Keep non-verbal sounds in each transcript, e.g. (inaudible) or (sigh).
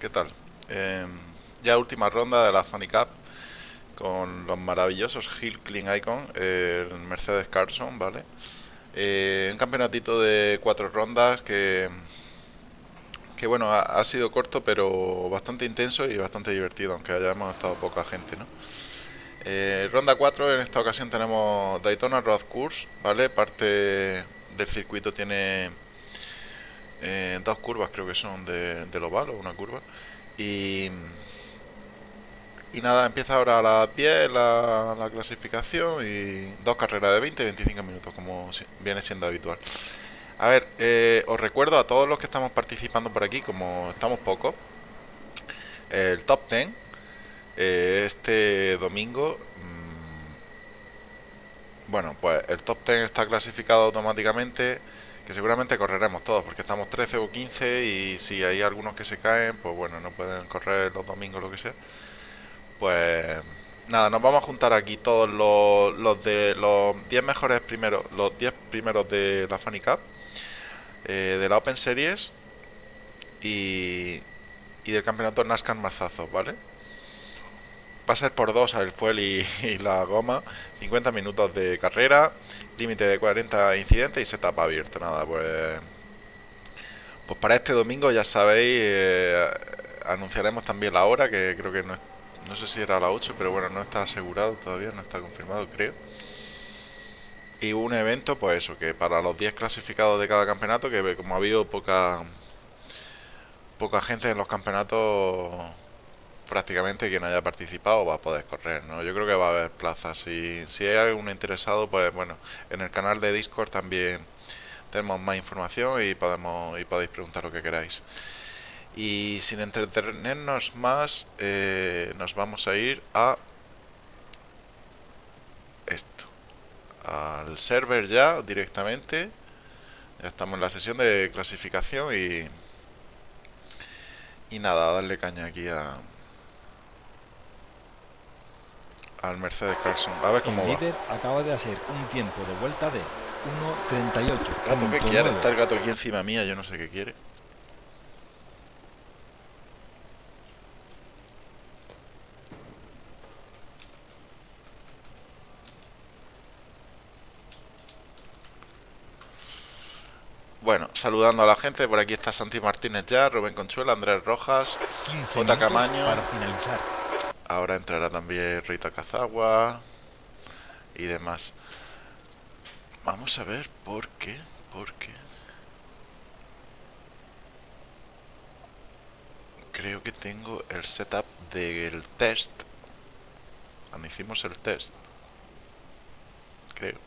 ¿qué tal? Em, ya última ronda de la Funny Cup con los maravillosos Hill Clean Icon, el Mercedes Carson, ¿vale? Eh, un campeonatito de cuatro rondas que, que bueno, ha, sido corto pero bastante intenso y bastante divertido, aunque hayamos estado poca gente, ¿no? Eh, ronda 4, en esta ocasión tenemos Daytona Road Course, ¿vale? Parte del circuito tiene eh, dos curvas, creo que son de, del oval o una curva. Y, y nada, empieza ahora a las 10 la, la clasificación y dos carreras de 20 y 25 minutos, como viene siendo habitual. A ver, eh, os recuerdo a todos los que estamos participando por aquí, como estamos pocos, el top 10 eh, este domingo. Mm, bueno, pues el top 10 está clasificado automáticamente. Que seguramente correremos todos, porque estamos 13 o 15 y si hay algunos que se caen, pues bueno, no pueden correr los domingos lo que sea. Pues nada, nos vamos a juntar aquí todos los, los de los 10 mejores primeros, los 10 primeros de la Funny Cup, eh, de la Open Series y, y del campeonato NASCAR Marzazos, ¿vale? Va a ser por dos el fuel (laughs) y, la goma. 50 minutos de carrera, límite de 40 incidentes y setup abierto. Nada, pues. Pues para este domingo ya sabéis, eh, anunciaremos también la hora, que creo que no, no sé si era a las 8, pero bueno, no está asegurado todavía, no está confirmado, creo. Y un evento, pues eso, que para los 10 clasificados de cada campeonato, que como ha habido poca poca gente en los campeonatos prácticamente quien haya participado va a poder correr, ¿no? Yo creo que va a haber plazas. Si, si hay algún interesado, pues bueno, en el canal de Discord también tenemos más información y podemos y podéis preguntar lo que queráis. Y sin entretenernos más, eh, nos vamos a ir a esto, al server ya directamente. Ya estamos en la sesión de clasificación y y nada, darle caña aquí a al Mercedes Carson. A ver cómo el líder acaba de hacer un tiempo de vuelta de 1.38. Gato, ¿qué quiere? Está el gato aquí encima mía, yo no sé qué quiere. Bueno, saludando a la gente, por aquí está Santi Martínez ya, Rubén Conchuela, Andrés Rojas, J. Camaño. Para finalizar. Ahora entrará también Rita Cazagua y demás. Vamos a ver por qué, por qué. Creo que tengo el setup del test. Cuando hicimos el test. Creo.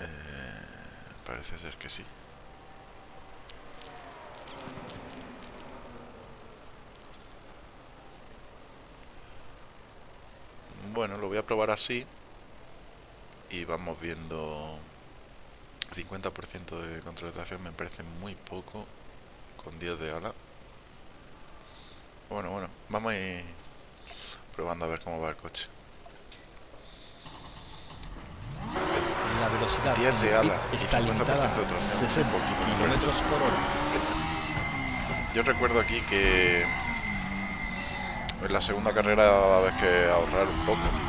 Eh, parece ser que sí. Bueno, lo voy a probar así. Y vamos viendo... 50% de control de tracción me parece muy poco. Con 10 de ala. Bueno, bueno, vamos a ir probando a ver cómo va el coche. La velocidad 10 de ala está limitada a 60 kilómetros por hora. Yo recuerdo aquí que en la segunda carrera va a haber que ahorrar un poco.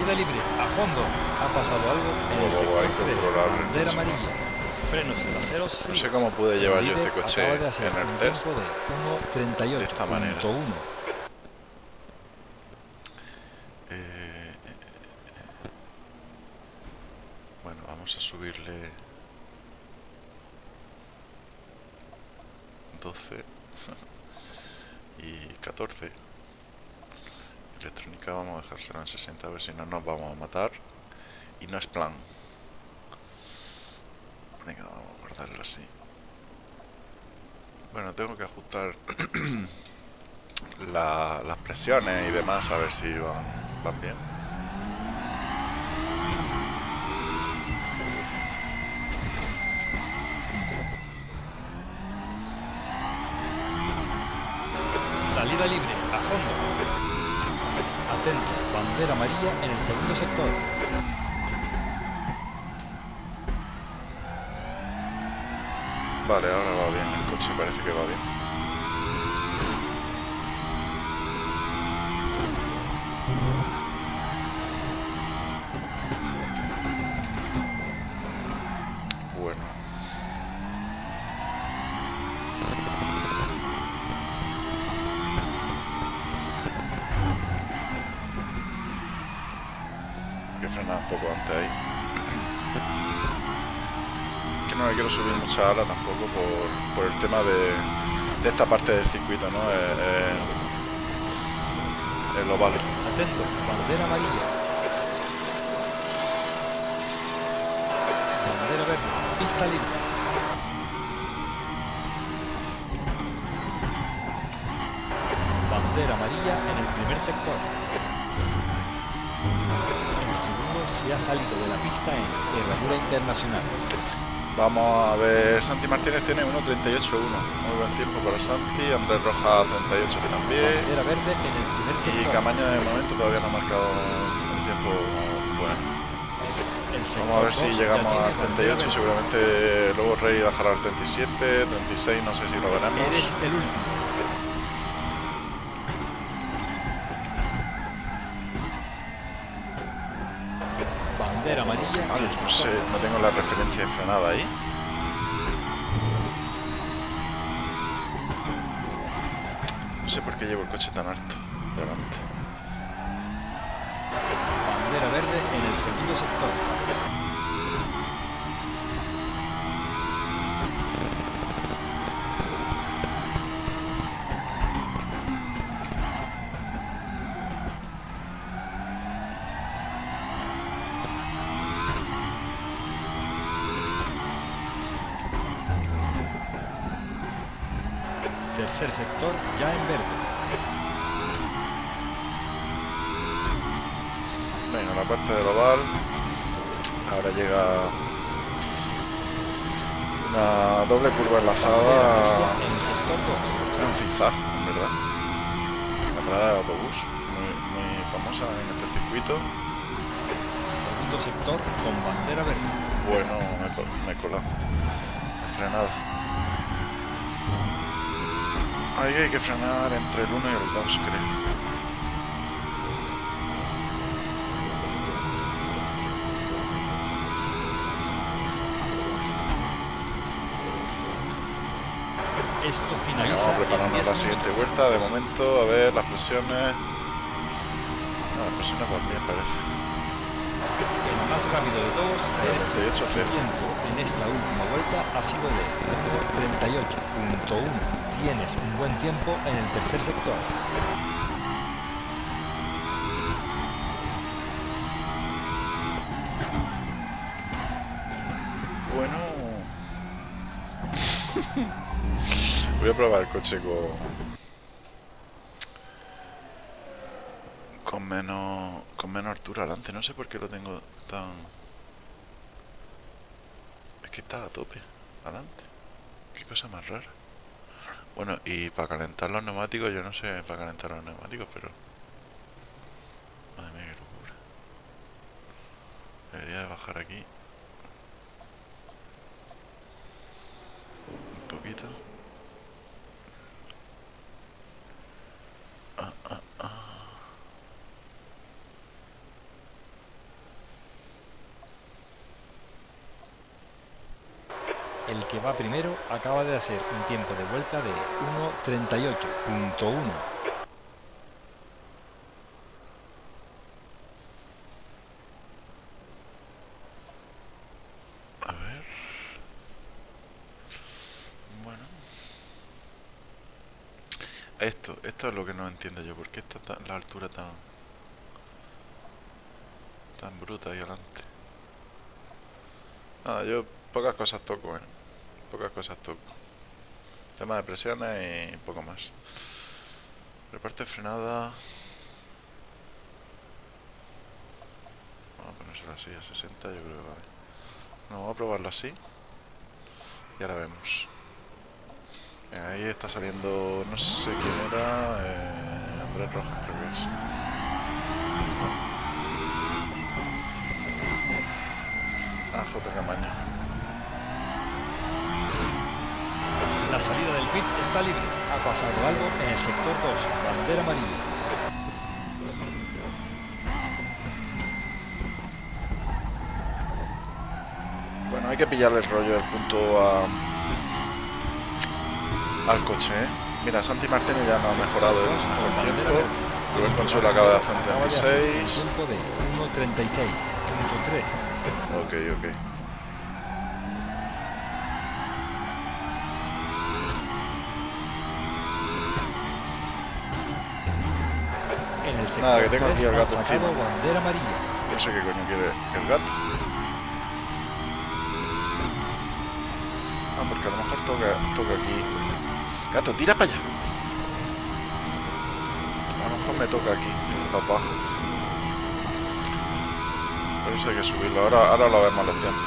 Libre, a fondo. Ha pasado algo en el sector 3. Bandera amarilla. Frenos traseros fríos. No sé cómo pude llevar yo este coche en el test. De, 1, si no nos vamos a matar y no es plan. Venga vamos a guardarlo así. Bueno tengo que ajustar (clears throat) las presiones y demás a ver si van, van bien mucha tampoco por, por el tema de, esta parte del circuito, ¿no? Eh, eh, el oval. Atento, bandera amarilla. Bandera verde, pista libre. Bandera amarilla en el primer sector. El segundo se ha salido de la pista en herradura internacional. Vamos a ver, Santi Martínez tiene 1.38.1, muy buen tiempo para Santi, Andrés Rojas 38 que también. Bandera verde en el primer Y. Camaña de momento todavía no ha marcado un tiempo bueno. Vamos a ver si llegamos al bandera 38, verde. seguramente luego Rey bajará al 37, 36, no sé si lo veremos. Eres el último. No sé, no tengo la referencia de frenada ahí. No sé por qué llevo el coche tan alto delante. Bandera verde en el segundo sector. Sector ya en verde. Bueno, la parte del oval. Ahora llega una doble curva enlazada. en el sector 2. Es un zigzag, en verdad. La parada de autobús, muy, muy famosa en este circuito. Segundo sector con bandera verde. Bueno, me, he col- me he colado. He frenado. Ahí hay que frenar entre el 1 y el 2, creo. Esto finaliza vamos en preparando 10 la siguiente vuelta. De momento, a ver las presiones. No, las presiones van bien, parece. El más rápido de todos eres tú. 38 Tu tiempo en esta última vuelta ha sido de 1.38.1. Tienes un buen tiempo en el tercer sector. Bueno. Voy a probar el coche con. Con menos. Con menos altura adelante. No sé por qué lo tengo tan. Es que está a tope. Adelante. Qué cosa más rara. Bueno, y para calentar los neumáticos, yo no sé para calentar los neumáticos, pero. Madre mía, qué locura. Debería de bajar aquí. Un poquito. El que va primero acaba de hacer un tiempo de vuelta de 1.38.1. A ver. Bueno. Esto, esto es lo que no entiendo yo. ¿Por qué está tan- la altura tan... tan bruta ahí adelante? Nada, yo pocas cosas toco, ¿eh? Pocas cosas toco. Tema de presiones y poco más. Reparte frenada... Vamos a ponérselo así a 60, yo creo que vale. No, vamos a probarlo así. Y ahora vemos. Ahí está saliendo, no sé quién era, eh, Andrés Rojas creo que es. Ah, J. Camaño. La salida del pit está libre. Ha pasado algo en el sector 2. Bandera amarilla. Bueno, hay que pillarle el rollo del punto a, al coche, ¿eh? Mira, Santi Martínez ya no ha mejorado el mejor tiempo. Rubén Consuelo acaba de hacer un 36. Tiempo de 1.36.3. Ok, ok. Sector Nada, que tengo aquí el 3 gato encima. bandera amarilla. No sé qué coño quiere el gato. Ah, porque a lo mejor toca, toca aquí. Gato, tira para allá. A lo mejor me toca aquí, abajo. Por eso hay que subirlo. Ahora, ahora lo vemos los tiempos.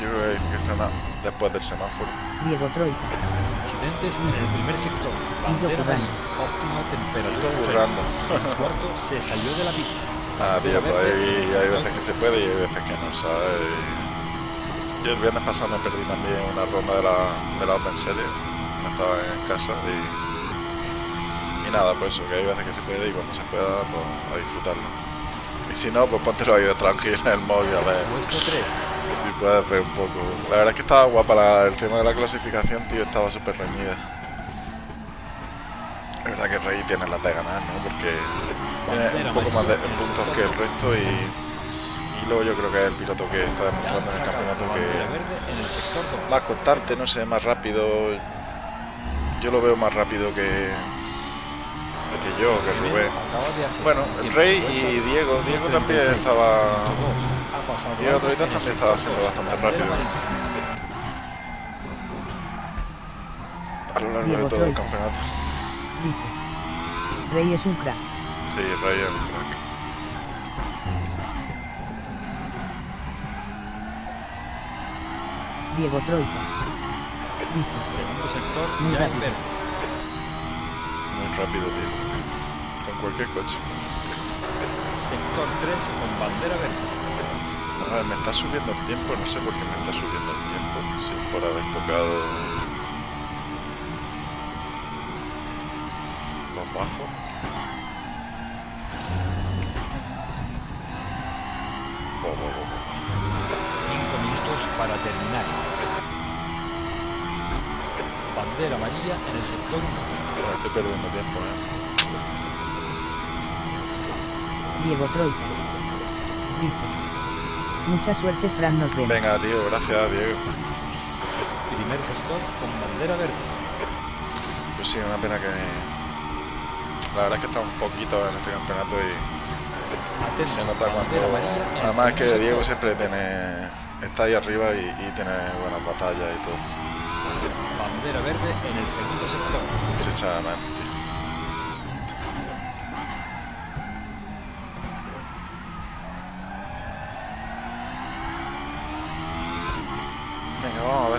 Yo creo que hay que frenar después del semáforo. Diego Troika, Incidentes en el primer sector. Bandera currando. amarilla. Óptima temperatura de. El cuarto se salió de la pista. Ah, tío, pues hay sector veces que se puede y hay veces que no, ¿sabes? Yo el viernes pasado me perdí también una ronda de la, de la Open Series, no estaba en casa y, y nada, pues eso, que hay veces que se puede y cuando se pueda, pues a disfrutarlo. Y si no, pues póntelo ahí de tranquilo en el móvil, a ver Puesto 3. Si puedes ver un poco. La verdad es que estaba guapa la- el tema de la clasificación, tío, estaba súper reñida. Es verdad que Rey tiene las de ganar, ¿no? Porque tiene un poco más de puntos que el resto y, y luego yo creo que es el piloto que está demostrando en el campeonato que verde en el sector 2. más constante, no sé, más rápido. Yo lo veo más rápido que, que yo, que Rubén. Bueno, el Rey y Diego. Diego también 1.36.2. estaba. Pasado Diego algo Troitas en el también estaba sector siendo dos. bastante rápido. A lo largo de todo el campeonato. dice. Rey es un crack. Sí, Rey es un crack. Diego Troitas. Segundo sector Muy ya rápido. verde. Muy rápido, tío. Con cualquier coche. Sector 3 con bandera verde. A ver, me está subiendo el tiempo, no sé por qué me está subiendo el tiempo. Sí, por haber tocado los bajos. Oh, oh, oh, oh. 5 minutos para terminar. Bandera amarilla en el sector 1. Bueno, estoy perdiendo tiempo, ¿eh? Diego Troitas. Mucha suerte, Fran, nos vemos. Venga, tío, gracias, Diego. Primer sector con bandera verde. Pues sí, una pena que... La verdad es que está un poquito en este campeonato y Atento, se nota cuando... bandera amarilla Además es que Diego sector. siempre tiene... Está ahí arriba y, y tiene buenas batallas y todo. Bandera verde en el segundo sector. Se echa de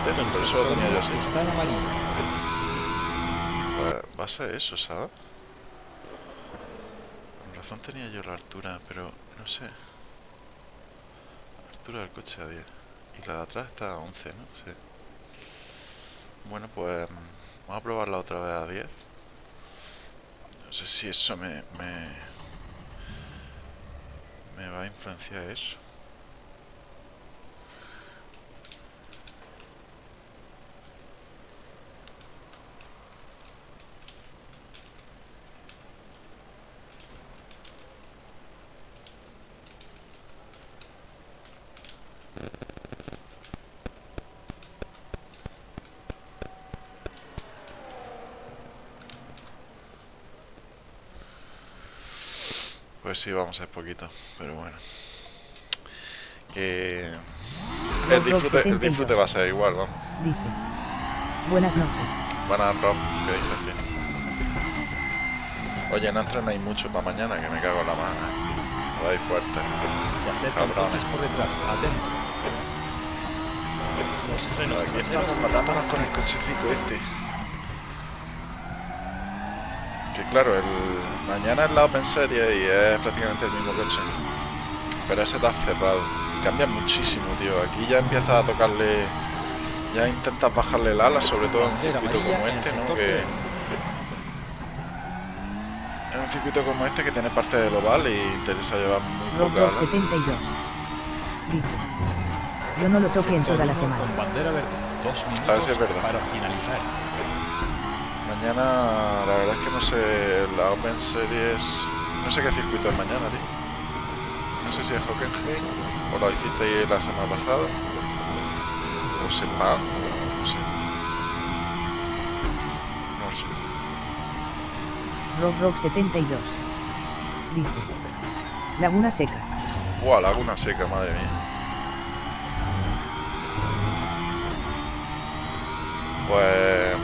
antena, El tenía así. Va- Va a ser eso, ¿sabes? Con razón tenía yo la altura, pero no sé. La altura del coche a 10. Y la de atrás está a 11, ¿no? Sí. Bueno, pues vamos a probarla otra vez a 10. No sé si eso me, me, me va a influenciar eso. Pues sí, vamos a poquito, pero bueno. Que... El disfrute, el disfrute va a ser igual, vamos. Buenas noches. Buenas, Rob. ¿Qué dices. Oye, no Antran hay mucho para mañana, que me cago en la mano. Vais fuerte. Se acercan coches por detrás, atento. Los frenos Aquí traseros estamos están con el cochecico este. Que claro, el mañana es la Open Series y es prácticamente el mismo coche. Pero ese está cerrado. Cambia muchísimo, tío. Aquí ya empieza a tocarle. Ya intentas bajarle el ala, sobre todo en un circuito como este, ¿no? Que, 3. en un circuito como este que tiene parte del oval y interesa llevar muy poca Rob ala. 72. Dice. Yo no lo toqué en toda la semana. Con bandera verde. Dos minutos si es verdad. para finalizar. Mañana, la verdad es que no sé, la Open Series, no sé qué circuito es mañana, tío. No sé si es Hockenheim o lo hicisteis la semana pasada. O sepa, Rob Rob 72. Dice. Laguna Seca. Buah, Laguna Seca, madre mía. Pues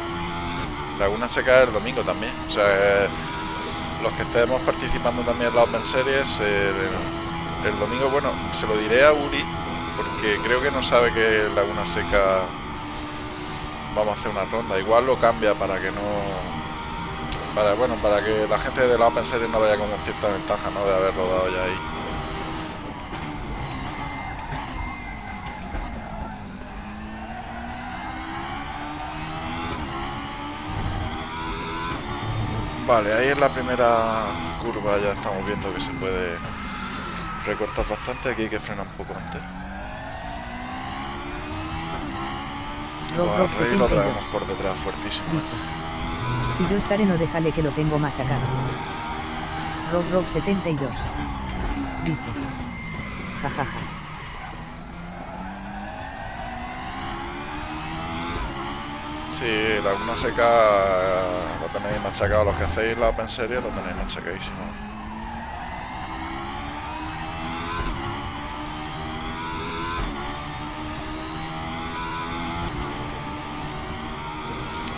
Laguna Seca el domingo también. O sea, los que estemos participando también en la Open Series, el domingo, bueno, se lo diré a Uri, porque creo que no sabe que Laguna Seca vamos a hacer una ronda. Igual lo cambia para que no... Para, bueno, para que la gente de la Open Series no vaya con cierta ventaja, ¿no? De haber rodado ya ahí. Vale, ahí en la primera curva ya estamos viendo que se puede recortar bastante. Aquí hay que frenar un poco antes. Rob Buah, Rob Rey lo 72. traemos por detrás fuertísimo. (laughs) Si yo estaré no déjale que lo tengo machacado. Rob Rob 72. Dice. Jajaja. Sí, Laguna Seca lo tenéis machacado. Los que hacéis la Open Series lo tenéis machacadísimo.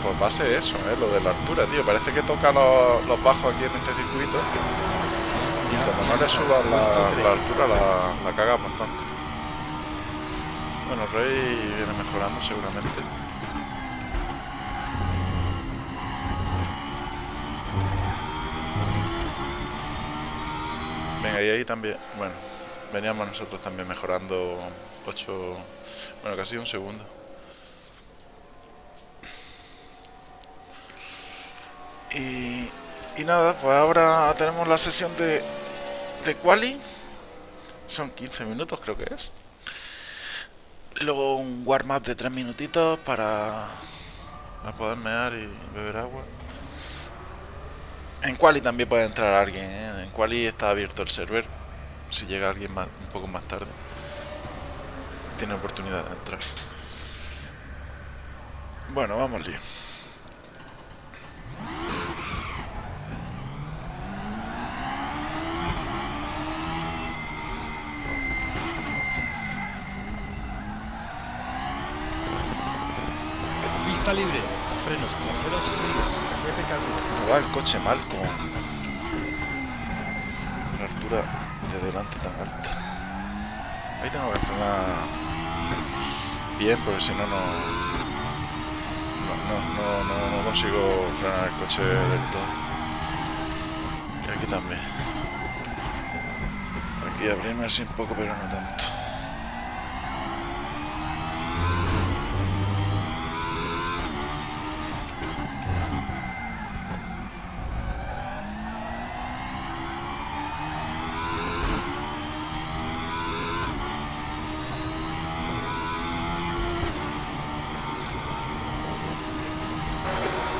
Pues va a ser eso, ¿eh? lo de la altura, tío. Parece que toca los, los bajos aquí en este circuito. Y como no le subas la, la altura, la, la cagas bastante. Bueno, Rey viene mejorando seguramente. Venga, y ahí también, bueno, veníamos nosotros también mejorando 8, bueno, casi un segundo. Y, nada, pues ahora tenemos la sesión de, de quali. Son 15 minutos creo que es. Luego un warm-up de 3 minutitos para, para poder mear y beber agua. En Quali también puede entrar alguien, ¿eh? En Quali está abierto el server. Si llega alguien más, un poco más tarde, tiene oportunidad de entrar. Bueno, vamos. Pista libre. Frenos traseros fríos. Sé precavido. No va el coche mal con la altura de delante tan alta. Ahí tengo que frenar bien porque si no, no, no, no- no consigo frenar el coche del todo. Y aquí también. Aquí abrirme así un poco pero no tanto.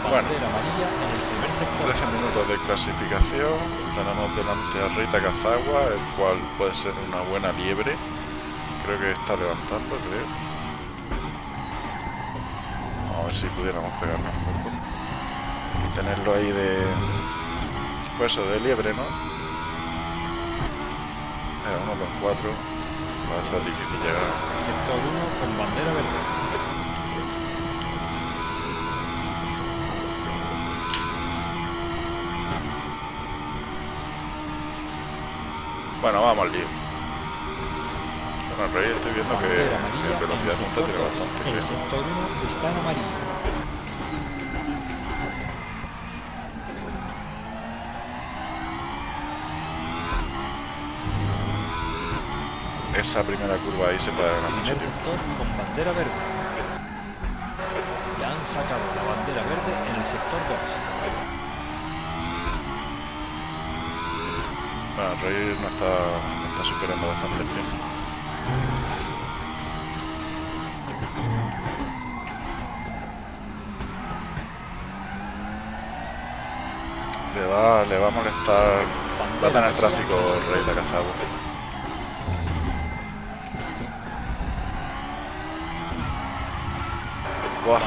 Bueno. Bandera amarilla en el primer sector. 13 minutos de Tenemos delante a Rita Cazagua, el cual puede ser una buena liebre. Creo que está levantando, creo. A ver si pudiéramos pegarnos un poco. Y tenerlo ahí de... Pues eso, de liebre, ¿no? 1 con 4 va a ser difícil llegar. Sector 1 con bandera verde. Bueno, vamos al lío. Bueno, el rey estoy viendo que, que velocidad punta tiene bastante. El sector 1 está en amarillo. esa primera curva ahí se puede ganar mucho Primer sector con bandera verde. Ya han sacado la bandera verde en el sector 2. Bueno, el Rey no está, superando bastante tiempo. Le va, le va a molestar, va a tener tráfico el Rey de Cazagua. Buah,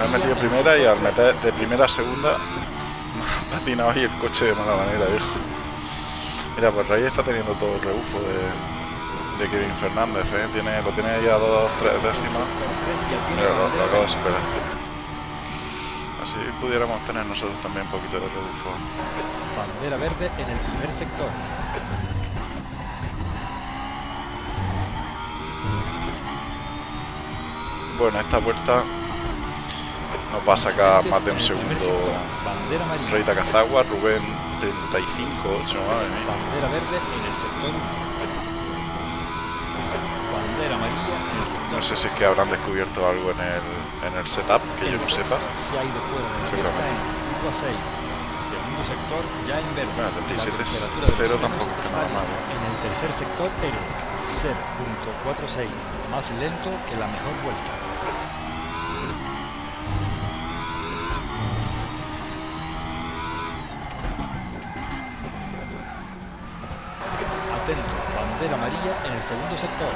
me he metido primera y al meter de primera a segunda (laughs) me ha patinado ahí el coche de mala manera, viejo. Mira, pues Rey está teniendo todo el rebufo de, de Kevin Fernández, ¿eh? Tiene, lo tiene ya a dos, tres décimas. Mira, lo, lo acabo de superar. Así pudiéramos tener nosotros también un poquito de rebufo. Bandera verde en el primer sector. Bueno, esta vuelta nos va a sacar más de un segundo. Rey Takazagua, Rubén 35, 8, madre mía. Bandera verde en el sector 1. Bandera amarilla en el sector No sé si es que habrán descubierto algo en el, en el setup que yo no sepa. Se ha ido fuera de la pista en curva 6. Segundo sector ya en verde. Bueno, 37 La es temperatura de cero, los tampoco es nada mal, bien. En el tercer sector eres 0.46. Más lento que la mejor vuelta. Amarilla en el segundo sector.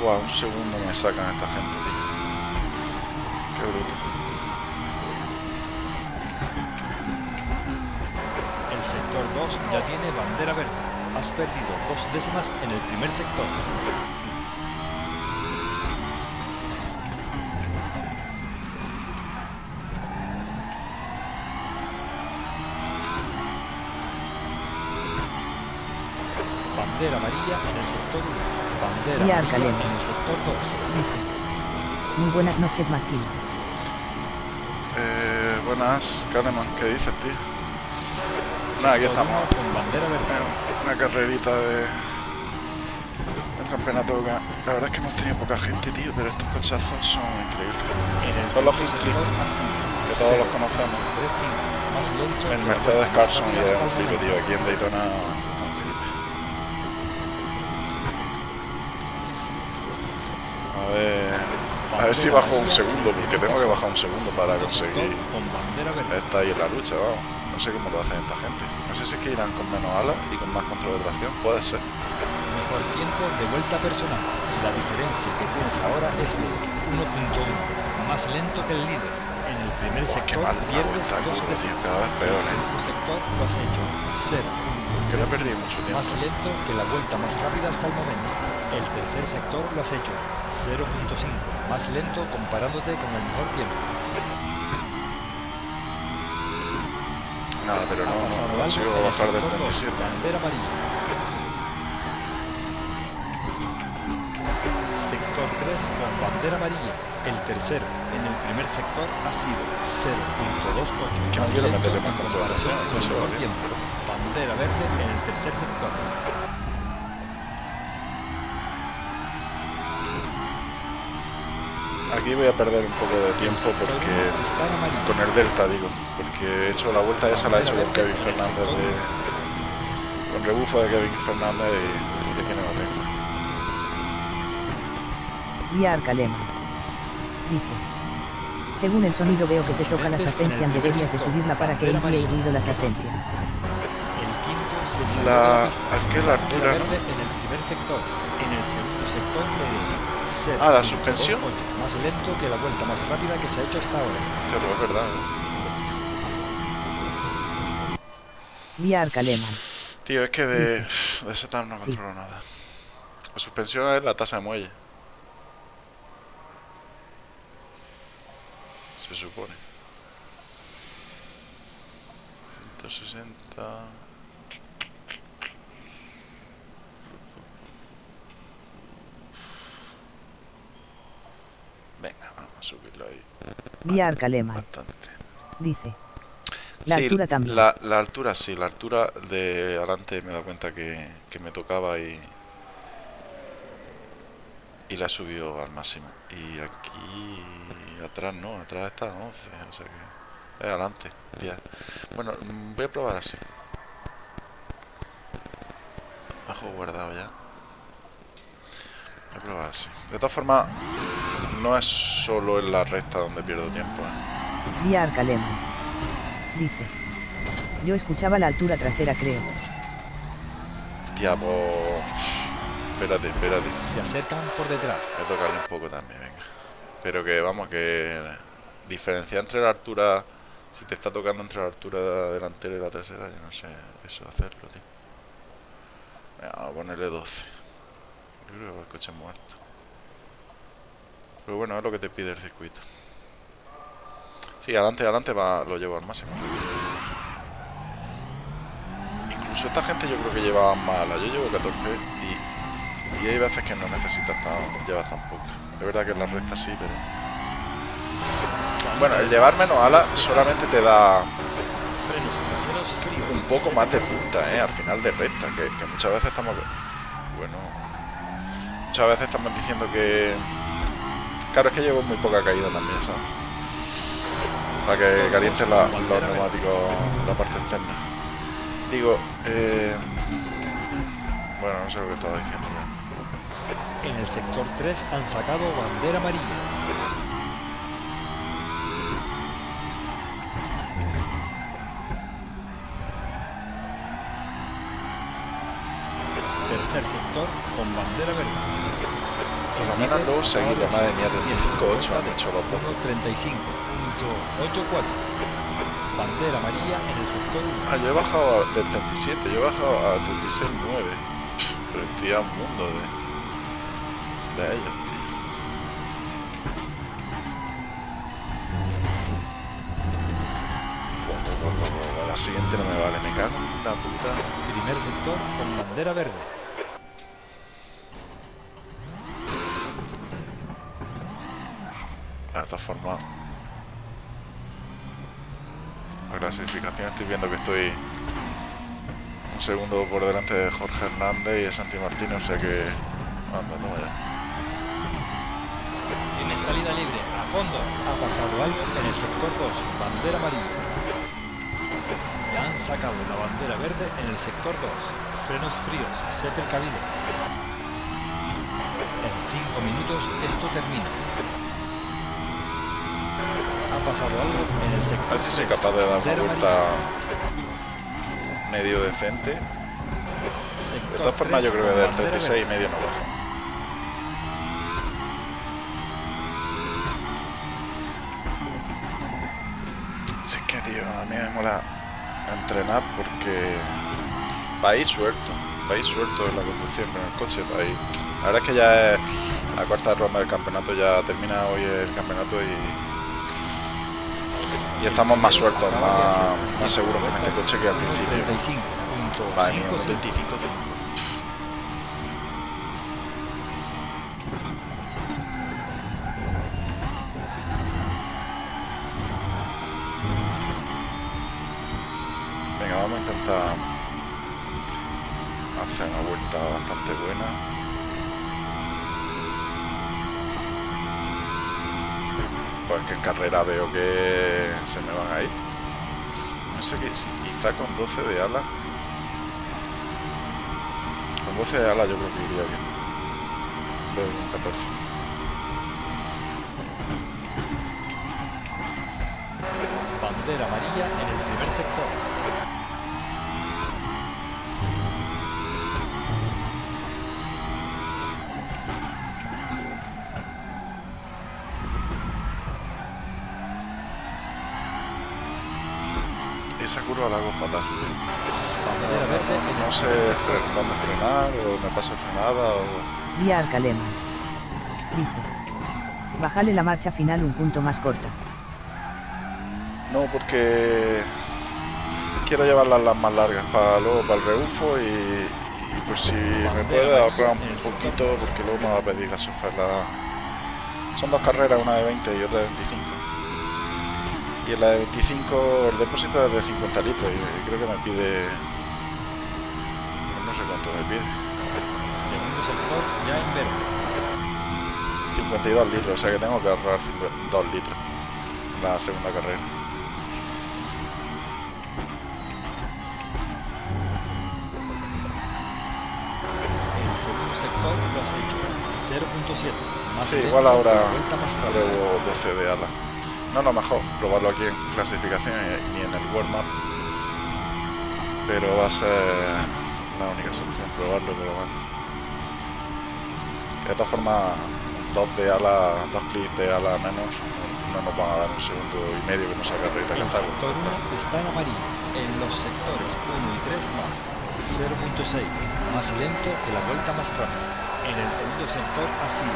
Buah, un segundo me sacan esta gente, tío. Qué bruto. El sector 2 ya tiene bandera verde. Has perdido dos décimas en el primer sector. Bandera amarilla en el sector 1. Bandera Y amarilla Arcaleno. en el sector 2. Dice. Muy buenas noches, Masquil. Eh, buenas, Kahneman, ¿qué dices, tío? Nada, aquí estamos. Con bandera verde. Una carrerita de... del campeonato. que- La verdad es que hemos tenido poca gente, tío, pero estos cochazos son increíbles. El Son los así. que todos los conocemos. 3-5. Más lento. El Mercedes Carson y el tío. Aquí en Daytona... un flipe. A ver... A ver si bajo un segundo, porque tengo que bajar un segundo para conseguir estar ahí en la lucha, vamos. No sé cómo lo hacen esta gente. No sé si es que irán con menos alas y con más control de tracción, puede ser. Mejor tiempo de vuelta personal. La diferencia que tienes ahora es de 1.1. Más lento que el líder. En el primer sector mal pierdes dos décimas. cada vez peor, el ¿eh? segundo sector lo has hecho 0.3. Que no perdido mucho tiempo. Más lento que la vuelta más rápida hasta el momento. El tercer sector lo has hecho 0.5. Más lento comparándote con el mejor tiempo. Nada, pero no, Ha no pasado algo consigo bajar del sector dos, 37. Bandera amarilla. Sector 3 con bandera amarilla. El tercero en el primer sector ha sido 0.28. Que no más lento en comparación ¿eh? con el Eso, mejor tiempo. Bandera verde en el tercer sector. Aquí voy a perder un poco de tiempo porque... Con el Delta, digo. Porque he hecho la vuelta esa, la he hecho con Kevin Fernández de... Con rebufo de Kevin Fernández y, y aquí no lo tengo. Y Arcalema. Dice. Según el sonido veo que te toca la asistencia, deberías de subirla para que envíe ruido. El quinto se salió La- de la pista. ¿a qué la Bandera altura, en el primer sector. En el segundo sector eres 0. Ah, ¿la suspensión? Más lento que la vuelta más rápida que se ha hecho hasta ahora. Pero es verdad. ¿eh? Y Arcalema. Tío, es que de, de setup no Sí. controlo nada. La suspensión es la tasa de muelle. Se supone. 160. Venga, vamos a subirlo ahí Vía Arcalema. bastante. Dice. La Sí, altura también. La, la altura sí, la altura de adelante me he dado cuenta que, que me tocaba y. Y la he subido al máximo. Y aquí. Atrás no, atrás está a 11, o sea que. Es adelante, 10. Bueno, voy a probar así. Bajo guardado ya. Voy a probar así. De todas formas, no es solo en la recta donde pierdo tiempo. ¿eh? Vía Arcalema. Dice. Yo escuchaba la altura trasera creo. Pues... Espérate, espérate. Se acercan por detrás. Voy a tocarle un poco también, venga. Pero que vamos, que diferenciar entre la altura, si te está tocando entre la altura delantera y la trasera, yo no sé eso hacerlo, tío. Venga, vamos a ponerle 12. Yo creo que el coche muerto. Pero bueno, es lo que te pide el circuito. Sí, adelante, adelante lo llevo al máximo. Incluso esta gente yo creo que llevaba más. Yo llevo 14 y, y hay veces que no necesitas tan, llevas tan poca. Es verdad que en la recta sí, pero... Bueno, el llevar menos detrás, ala despegada, solamente te da un poco más de punta, ¿eh? Al final de recta, que muchas veces estamos... Muchas veces estamos diciendo que... Claro, es que llevo muy poca caída también, ¿sabes? Para que la- con los neumáticos, la parte externa. Digo, eh... Bueno, no sé lo que estaba diciendo ya. En el sector 3 han sacado bandera amarilla. Tercer sector con bandera verde. Luego seguido, acaba de madre mía, tiene 35.8 han hecho los dos. 1.35.84. Bandera amarilla en el sector 1. Ah, yo he bajado a- del 37, yo he bajado a 36.9. Pero estoy a un mundo de, de ellos, tío. La siguiente no me vale, me cago en la puta. Primer sector con bandera verde. De esta forma. La clasificación estoy viendo que estoy un segundo por delante de Jorge Hernández y de Santi Martín, o sea que. Anda, no ya. Tiene salida libre, a fondo. Ha pasado algo en el sector 2, bandera amarilla. Ya han sacado la bandera verde en el sector 2. Frenos fríos, sé precavido. En 5 minutos esto termina. Pasado algo en el A sector ver si soy 3, capaz de dar una vuelta medio decente. De formas, 3 yo creo que del bandera 36 y medio no bajo. Si es que, tío, a mí me mola entrenar porque vais suelto, vais suelto en la conducción con el coche, vais. La verdad es que ya es la cuarta ronda del campeonato, ya termina hoy el campeonato y. Y estamos más sueltos, más, más seguros con este coche que al principio. 35.55. Vale, mía, quizá con 12 de ala. Con 12 de ala yo creo que iría bien. Veo un 14. Me pasa frenada o... Vía Arcalema. Dice. Bájale la marcha final un punto más corta. No, porque quiero llevarlas las más largas para luego para el rebufo y, y por si me puede ahorrar un poquito porque luego me va a pedir la... Son dos carreras, una de 20 y otra de 25. Y en la de 25 el depósito es de 50 litros y creo que me pide... no sé cuánto me pide. Segundo sector ya en verde. 52 litros, o sea que tengo que ahorrar 2 litros en la segunda carrera. El segundo sector lo has hecho. 0.7. Más Sí, igual ahora pruebo 12 de ala. No, no, mejor probarlo aquí en clasificación y en el warm-up. Pero va a ser la única solución, probarlo, pero bueno. De todas formas, dos de ala, dos clics de ala menos, no nos van a dar un segundo y medio que nos saca El está sector 1 está en amarillo. En los sectores 1 y 3 más. 0.6. Más lento que la vuelta más rápida. En el segundo sector así.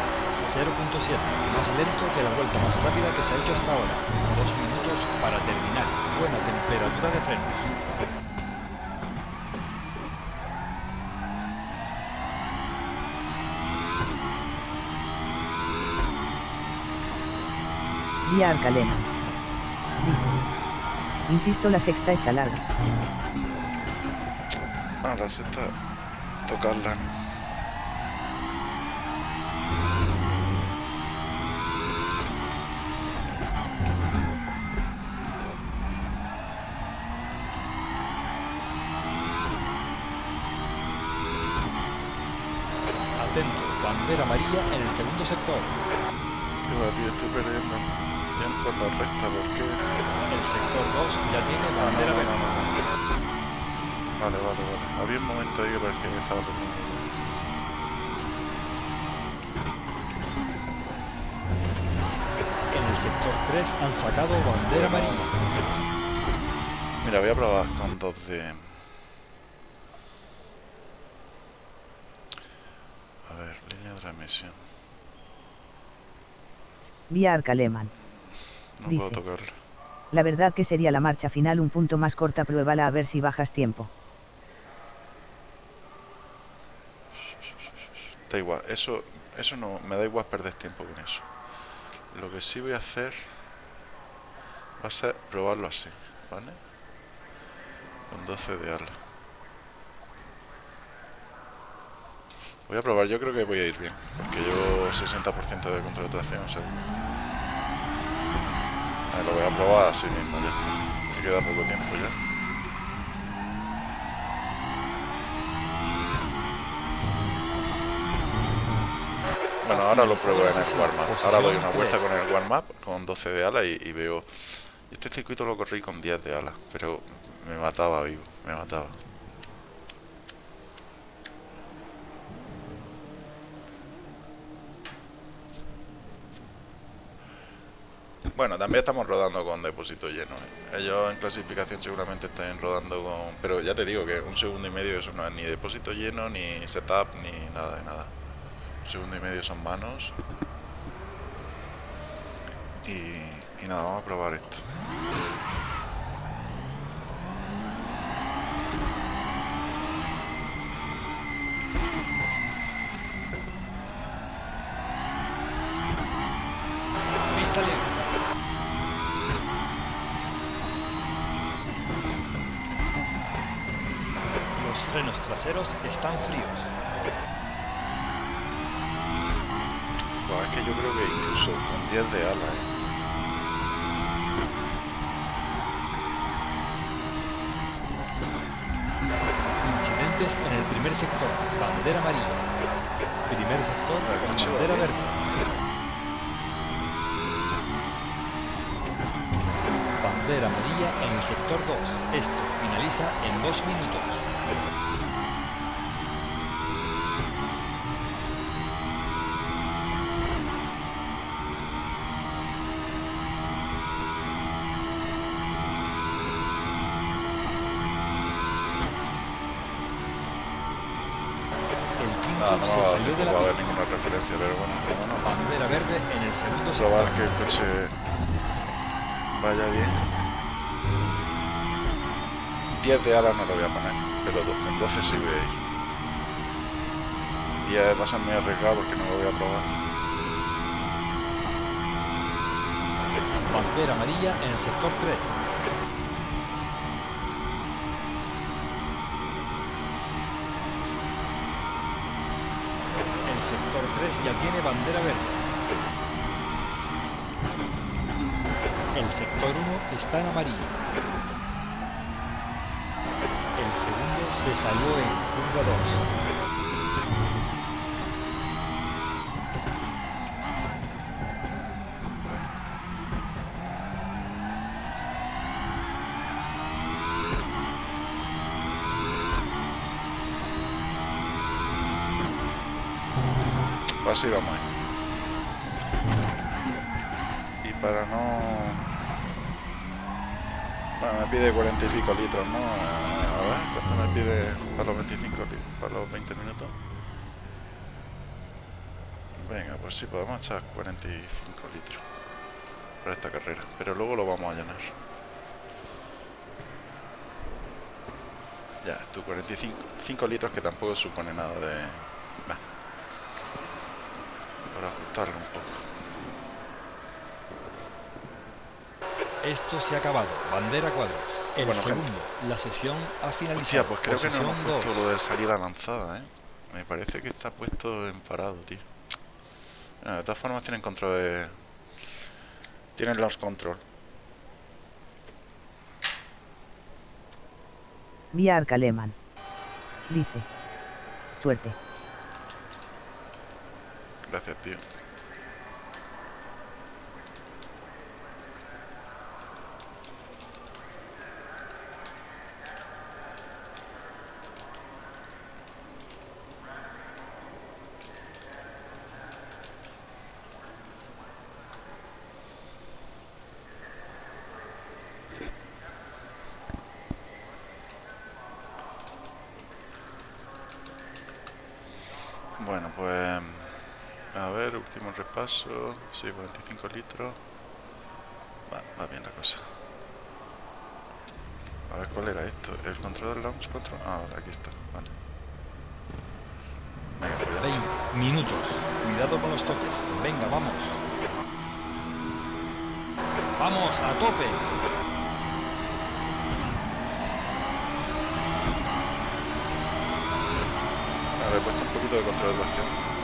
0.7. Más lento que la vuelta más rápida que se ha hecho hasta ahora. Dos minutos para terminar. Buena temperatura de frenos. Vía. Dice. Insisto, la sexta está larga. Ah, la sexta, tocarla. Atento. Bandera amarilla en el segundo sector. Qué va, tío, estoy perdiendo en la recta, ¿por qué? El sector 2 ya tiene no, bandera no, no, no. Vale, vale, vale. Había un momento ahí que parecía que estaba perdiendo. En el sector 3 han sacado bandera amarilla. Mira, voy a probar con dos de... A ver, línea de transmisión. Vía Arcaleman. No Dice. puedo tocarla. La verdad que sería la marcha final un punto más corta, pruébala a ver si bajas tiempo. Da igual, eso, eso no, me da igual perder tiempo con eso. Lo que sí voy a hacer va a ser probarlo así, ¿vale? Con 12 de ala. Voy a probar, yo creo que voy a ir bien, porque llevo 60% de tracción, o sea... Ah, lo voy a probar así mismo, ya está. Me queda poco tiempo ya. Bueno, ahora lo pruebo en el warm-up. posición Ahora doy una vuelta con el warm-up, con 12 de ala y, y veo... Este circuito lo corrí con 10 de ala, pero me mataba vivo, me mataba. Bueno, también estamos rodando con depósito lleno. ¿eh? Ellos en clasificación seguramente estén rodando con... Pero ya te digo que un segundo y medio eso no es ni depósito lleno, ni setup, ni nada de nada. Un segundo y medio son manos. Y, y nada, vamos a probar esto. No, no va a pista. ninguna referencia, pero bueno, Bandera verde en el segundo probar sector. que el coche vaya bien. 10 de ala no lo voy a poner, pero en 12 sí voy a ir. 10 va a ser muy arriesgado porque no lo voy a probar. Bandera amarilla en el sector 3. Ya tiene bandera verde. El sector 1 está en amarillo. El segundo se salió en curva 2. Así vamos. ahí. Y para no... Me pide 40 y pico litros, ¿no? A ver, ¿cuánto me pide para los 25 li- para los 20 minutos? Venga, pues sí, podemos echar 45 litros para esta carrera, pero luego lo vamos a llenar. Ya, tú 45 5 litros que tampoco supone nada de... Para ajustarlo un poco. Esto se ha acabado. Bandera cuadros. El Bueno, segundo. La sesión ha finalizado. Hostia, pues creo que no Posición hemos puesto lo de salida lanzada, ¿eh? Me parece que está puesto en parado, tío. Bueno, de todas formas tienen control de... Tienen launch control. Vía Arcaleman. Dice. Suerte. Gracias, tío. Bueno, pues... A ver, Sí, 45 litros. Va, va bien la cosa. A ver, ¿cuál era esto? ¿El control del launch control? Ah, vale, aquí está. Vale. Venga, ya. 20 minutos. Cuidado con los toques. Venga, vamos. Vamos, a tope. A ver, he puesto un poquito de control de tracción.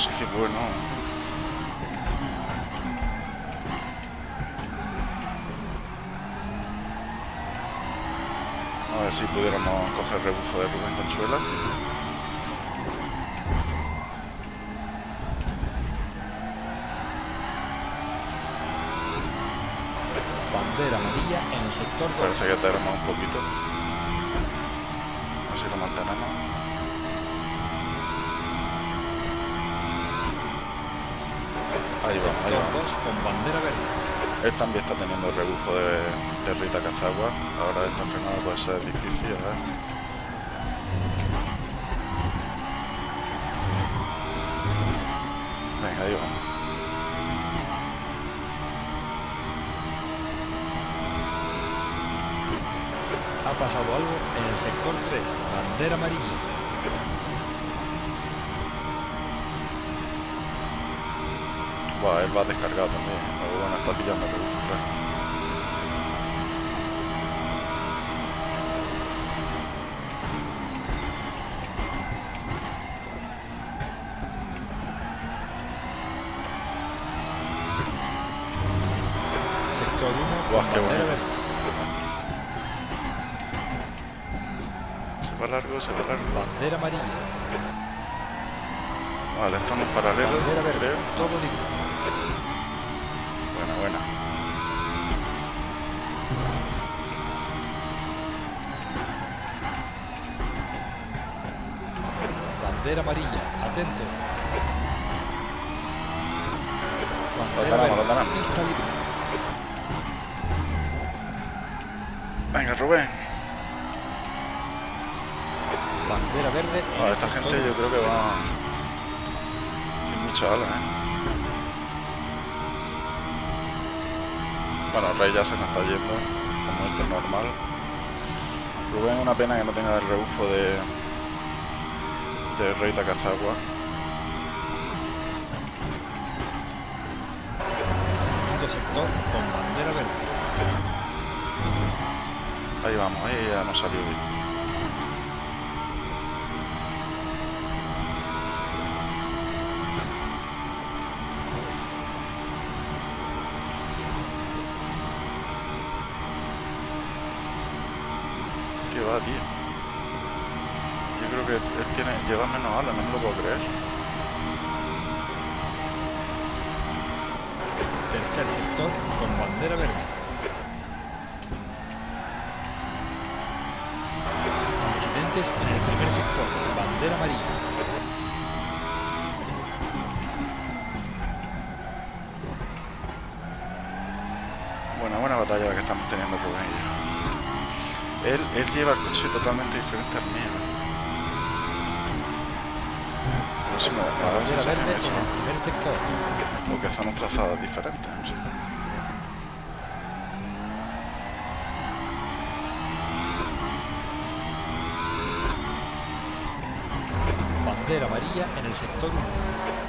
Perdido posición, bueno. A ver si pudiéramos coger rebufo de Rubén Conchuela. Bandera amarilla en el sector 2. Parece que tenemos un poquito. Así lo mantenemos. Ahí vamos, ahí sector vamos. 2 con bandera verde. Él también está teniendo el rebufo de, de Rita Cazagua. Ahora esta frenada puede ser difícil, a ver. Venga, ahí vamos. Ha pasado algo en el sector 3. Bandera amarilla. Buah, él va descargado también. O bueno, está pillando el rebufo, claro. Sector 1 Buah, con qué bandera bueno. verde. Se va largo, se va largo. Bandera amarilla. Vale, estamos paralelos, Bandera verde. creo. Todo libre. buena. Bandera amarilla, atento. Lo tenemos, lo tenemos. Pista libre. Venga, Rubén. Bandera verde. en No, el esta sector gente yo creo que va sin mucha ala, ¿eh? Bueno, Rey ya se nos está yendo, como esto es normal. Rubén, una pena que no tenga el rebufo de, Segundo sector con bandera verde. Ahí vamos, ahí ya nos salió bien. ¿Qué va, tío? Yo creo que él tiene, lleva menos alas, no Él, lleva el coche totalmente diferente al mío. Me da la verde eso, en el primer sector. o que hacemos trazadas diferentes. no sé. Bandera amarilla en el sector 1.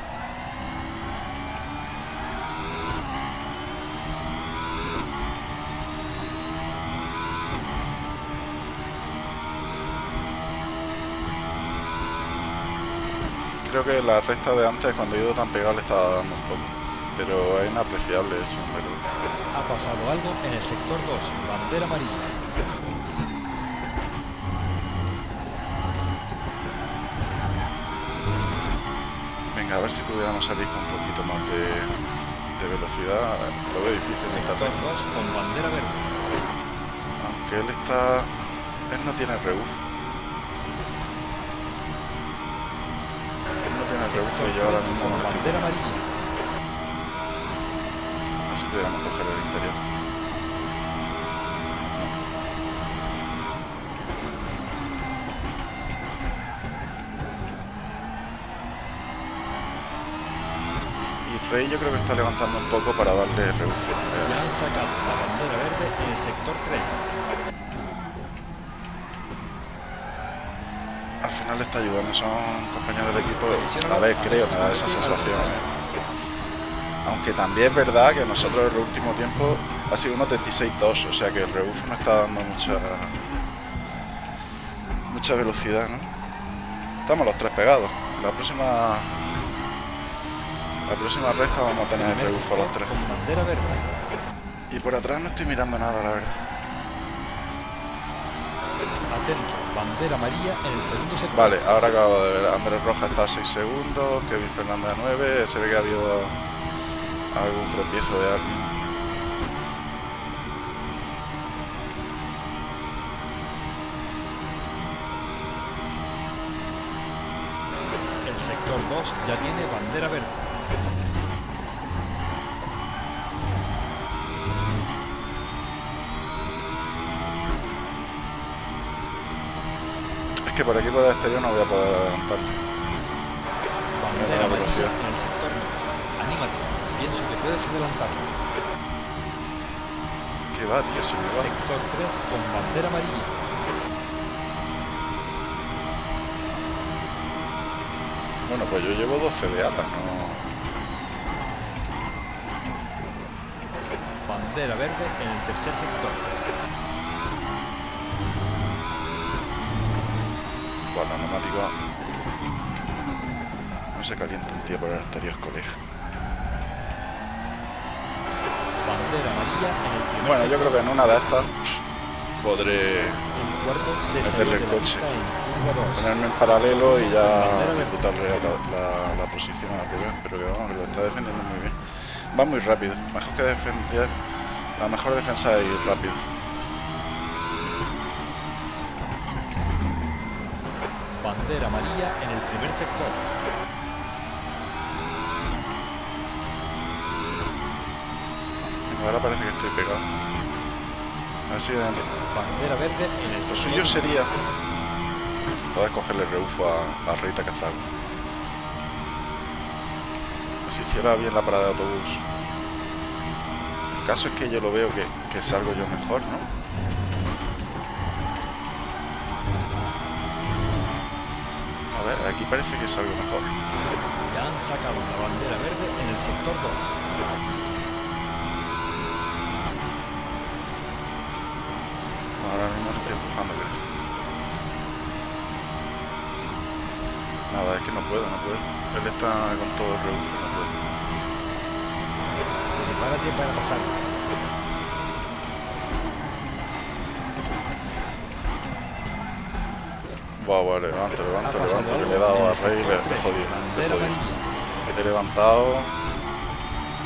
Creo que la recta de antes, cuando he ido tan pegado, le estaba dando un poco. Pero es inapreciable eso, pero... Ha pasado algo en el sector 2. Bandera amarilla. Venga, a ver si pudiéramos salir con un poquito más de, de velocidad. Lo veo difícil Sector recta. 2 con bandera verde. Aunque él está... Él no tiene rebufo. Sector yo ahora 3 mismo con bandera amarilla. Así pudiéramos coger el interior. Y Rey yo creo que está levantando un poco para darle. Eh, Ya han sacado la bandera verde en el sector 3. al final le está ayudando, son compañeros de equipo. A ver, creo, me da esa sensación. eh. Aunque también es verdad que nosotros el último tiempo ha sido 1.36.2, o sea que el rebufo no está dando mucha mucha velocidad, ¿no? Estamos los tres pegados. La próxima la próxima recta vamos a tener el rebufo a los tres. Y por atrás no estoy mirando nada, la verdad. Atento. Bandera amarilla en el segundo sector. Vale, ahora acabo de ver. Andrés Rojas está a 6 segundos, Kevin Fernández a 9. Se ve que ha habido algún tropiezo de alguien. El sector 2 ya tiene bandera verde. Es que por aquí por el exterior no voy a poder adelantarle. Bandera la amarilla en el sector 2. Anímate. Pienso que puedes adelantarlo. ¿Qué va, tío? Si me va. Sector 3 con bandera amarilla. Bueno, pues yo llevo 12 de alas, ¿no? Bandera verde en el tercer sector. Bueno, neumático. No se calienta un tío por el exterior, colega. Bandera amarilla en el primer Bueno, yo creo que en una de estas podré meterle el la coche. pista en curva 2. ponerme en paralelo y ya disputarle la, la- la posición a Rubén, pero que vamos, que lo está defendiendo muy bien. Va muy rápido. Mejor que defender. La mejor defensa es ir rápido. Bandera amarilla en el primer sector. Ahora parece que estoy pegado. A ver si... Bandera verde en el Lo suyo sería poder cogerle rebufo a, a Rita Cazago. Si hiciera bien la parada de autobús. El caso es que yo lo veo que, que salgo yo mejor, ¿no? A ver, aquí parece que salgo mejor. Ya han sacado la bandera verde en el sector 2. Ahora mismo lo estoy empujando. Nada, es que no puedo, no puedo. Él está con todo el rebufo, no puedo. Prepárate para pasar. Buah, levanto, levanto, levanto, que le he dado a Rey y le, he 3. jodido. Le he jodido. he levantado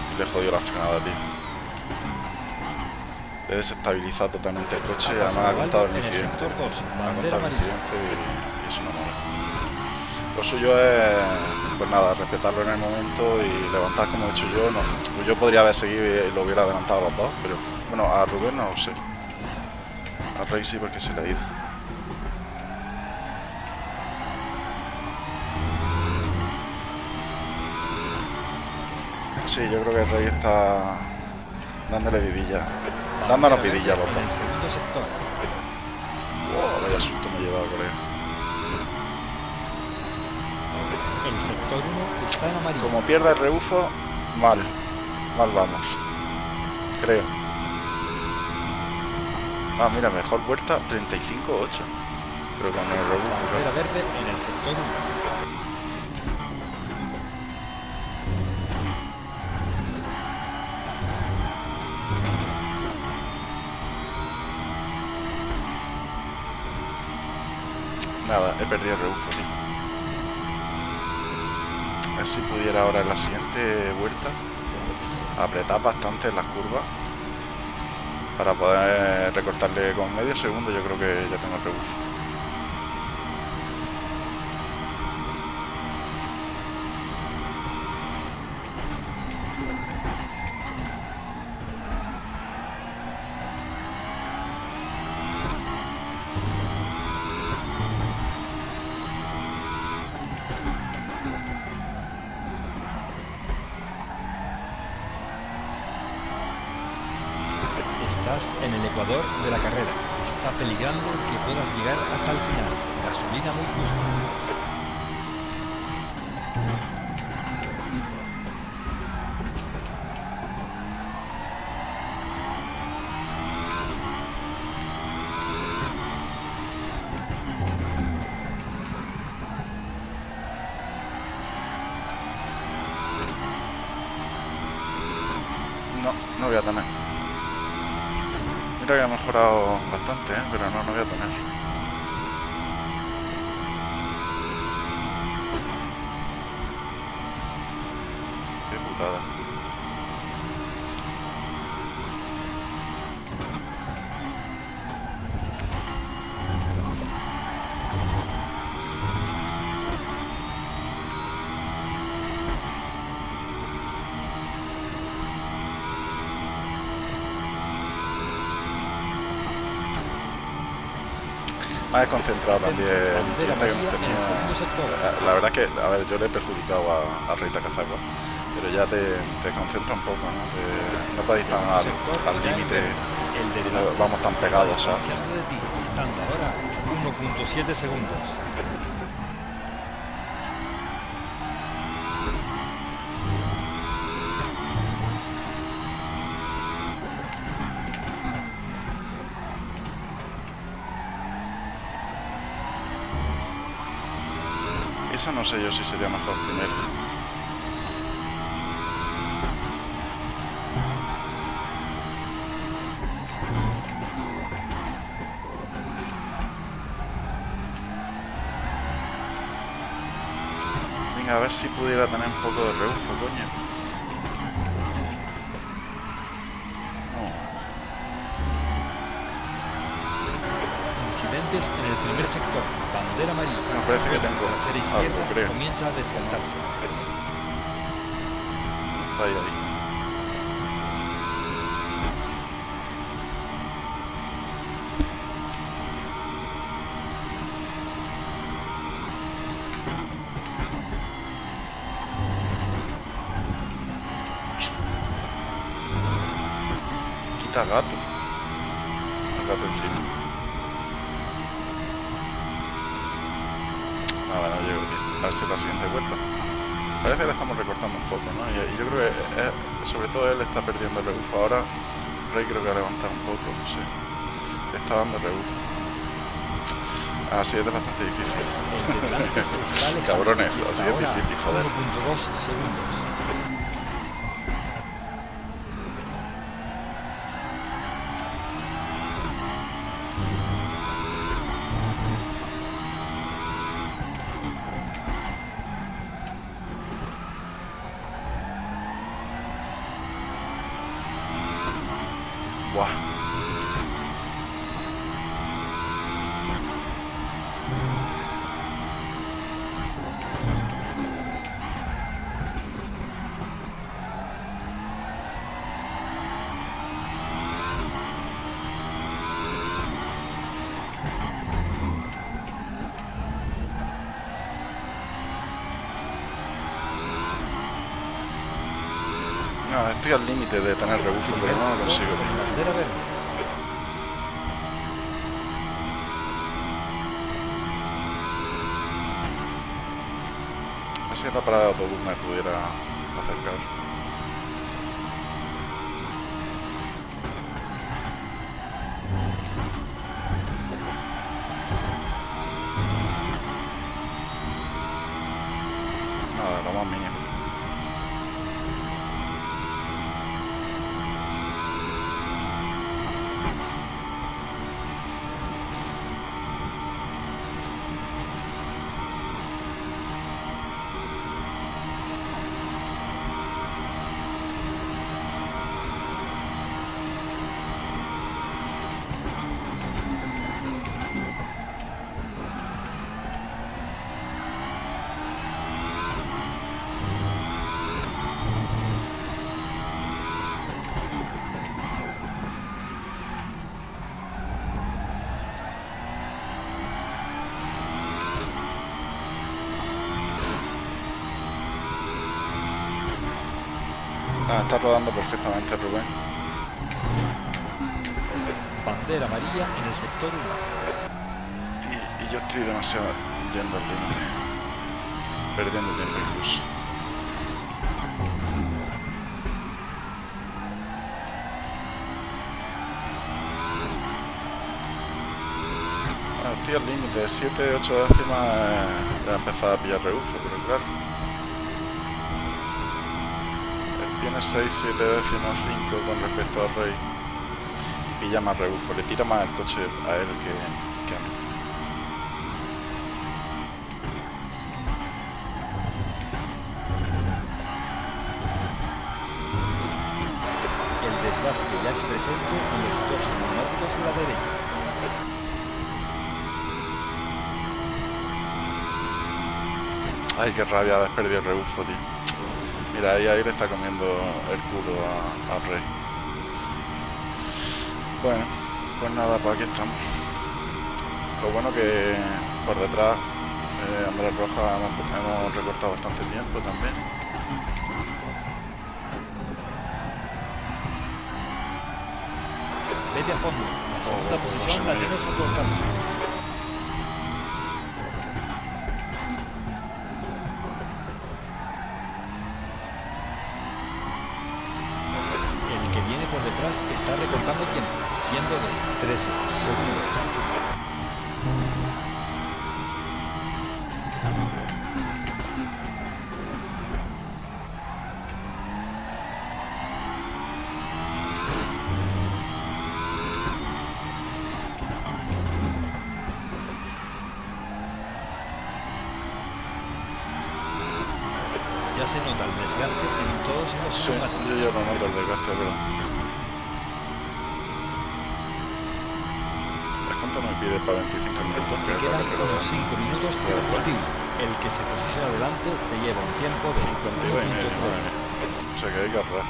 y le he jodido la frenada, tío. Le he desestabilizado totalmente el coche y además ha contado el incidente. sector 2. Ha contado el incidente y, y eso no mola. Lo suyo es, pues nada, respetarlo en el momento y levantar como he hecho yo. No, yo podría haber seguido y lo hubiera adelantado a los dos, pero bueno, a Rubén no lo sé. A Rey sí porque se le ha ido. Sí, yo creo que el Rey está dándole vidilla. Dándonos vidilla a los dos. segundo sector. Wow, vaya susto me he llevado, colega. El sector 1 está en amarillo. Como pierda el rebufo, mal. Mal vamos. Creo. Ah, mira, mejor vuelta 35-8. Pero con el rebufo. Claro. verde en el sector 1. Nada, he perdido el rebufo, tío. A ver si pudiera ahora en la siguiente vuelta apretar bastante las curvas para poder recortarle con medio segundo. Yo creo que ya tengo el rebufo. Que ha mejorado bastante, ¿eh? pero no, no voy a tener. Amarilla en el tenido. segundo sector. La, la verdad que, a ver, yo le he perjudicado a, a Rita Cazacua, pero ya te, te concentra un poco, ¿no? Te- no puedes estar al, límite. de vamos tan pegados, de ti, estando ahora 1.7 segundos. no sé yo si sería mejor primero. Venga, a ver si pudiera tener un poco de rebufo, coño. incidentes en el primer sector. Bandera amarilla. Bueno, parece que tengo La izquierda creo. comienza a desgastarse. Ahí, ahí. Ahora Rey creo que ha levantado un poco, sí. Le está dando rebufo. Así es bastante difícil. (laughs) Alejando. Cabrones, así es difícil, joder. 1.2 segundos. No, estoy al límite de tener rebufo, pero no lo consigo. con tío. bandera verde. A ver si la parada de autobús me pudiera acercar. Perdiendo tiempo incluso. Bueno, estoy al límite, 7, 8 décimas eh, ya he empezado a pillar rebufo, pero claro. Él tiene 6, 7 décimas, 5 con respecto al rey. Pilla más rebufo, le tira más el coche a él que, Ay, qué rabia haber perdido el rebufo, tío. Mira, ahí, ahí le está comiendo el culo a- al rey. Bueno, pues nada, pues aquí estamos. Lo bueno que por detrás eh, Andrés Rojas hemos, recortado bastante tiempo también. Vete a fondo. La segunda Oh, posición la tienes a tu alcance. Sí, yo ya lo noto el desgaste, pero... Esto me pide para 25 minutos. Te quedan unos 5 minutos de combustible. El que se posiciona delante te lleva un tiempo de 1.3. O sea que hay que ahorrar.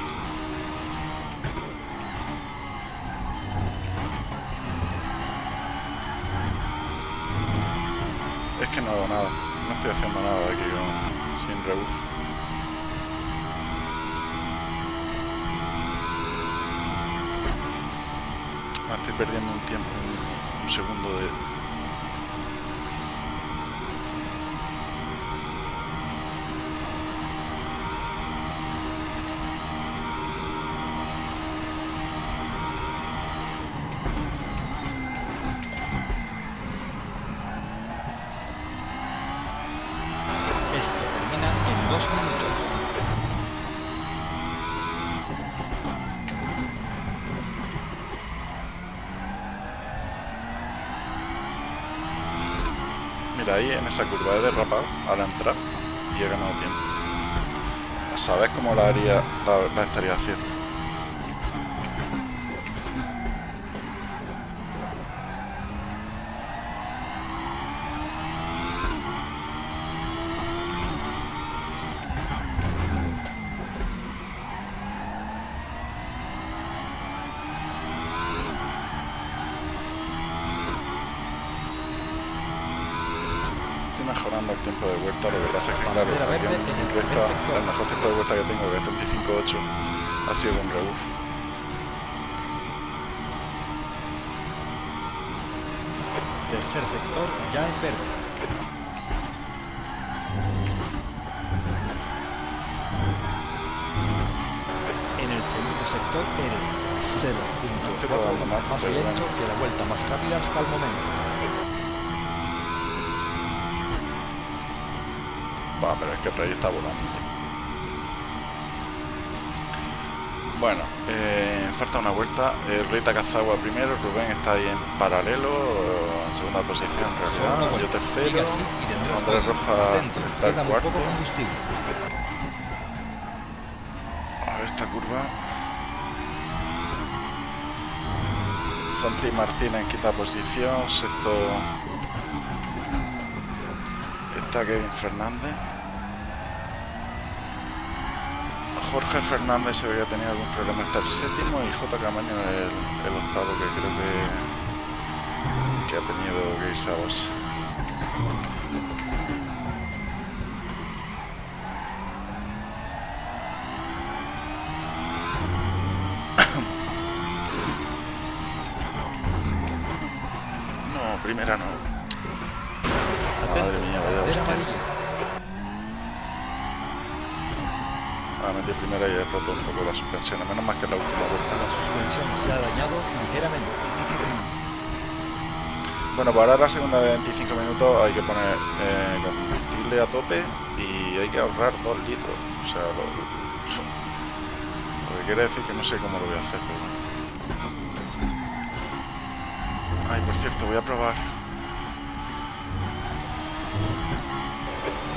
Es que no hago nada. No estoy haciendo nada aquí con, sin rebufo. Ah, estoy perdiendo un tiempo, un, un segundo de, esa curva he derrapado al entrar y he ganado tiempo. ¿Sabes cómo la haría, la, la estaría haciendo? Tercer sector ya en verde. En el segundo sector eres 0.4 probando más, lento que la vuelta más rápida hasta el momento. Va, pero es que el rey está volando. Bueno, eh, falta una vuelta. El rey Takazawa primero, Rubén está ahí en paralelo, segunda posición en realidad. Yo tercero. Sigue así y tendrás Andrés. Roja está muy cuarto. combustible. A ver esta curva. Santi Martínez en quinta posición, sexto está Kevin Fernández. Jorge Fernández se veía tener algún problema está el séptimo y J. Camaño el, el octavo que creo que, que ha tenido que irse a boxe. No, primera no. Atento, Madre mía, vaya bandera hostia. amarilla. Ah, metí primera y he roto un poco la suspensión. Menos mal que es la última vuelta. La suspensión se ha dañado ligeramente. Bueno, para la segunda de 25 minutos hay que poner eh, combustible a tope y hay que ahorrar 2 litros. O sea, lo, lo que quiere decir que no sé cómo lo voy a hacer, pero bueno. Ay, por cierto, voy a probar.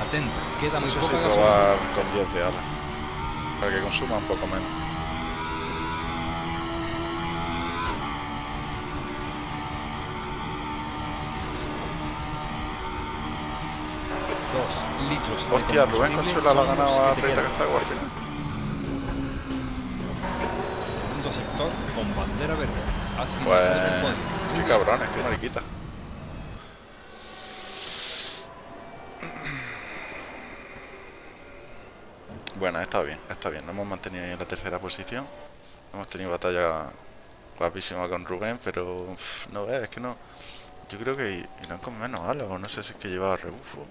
Atento, queda No muy sé si poca gasolina. probar con 10 de ala. Para que consuma un poco menos. De Hostia, Rubén ha son ganado los a Rita. Cazagua al final. Segundo sector con bandera verde. Has Pues, qué cabrones, qué mariquita. Bueno, está bien, está bien. Nos hemos mantenido ahí en la tercera posición. Hemos tenido batalla guapísima con Rubén, pero uf, no ves, es que no. Yo creo que irán con menos alas, o no sé si es que llevaba rebufo.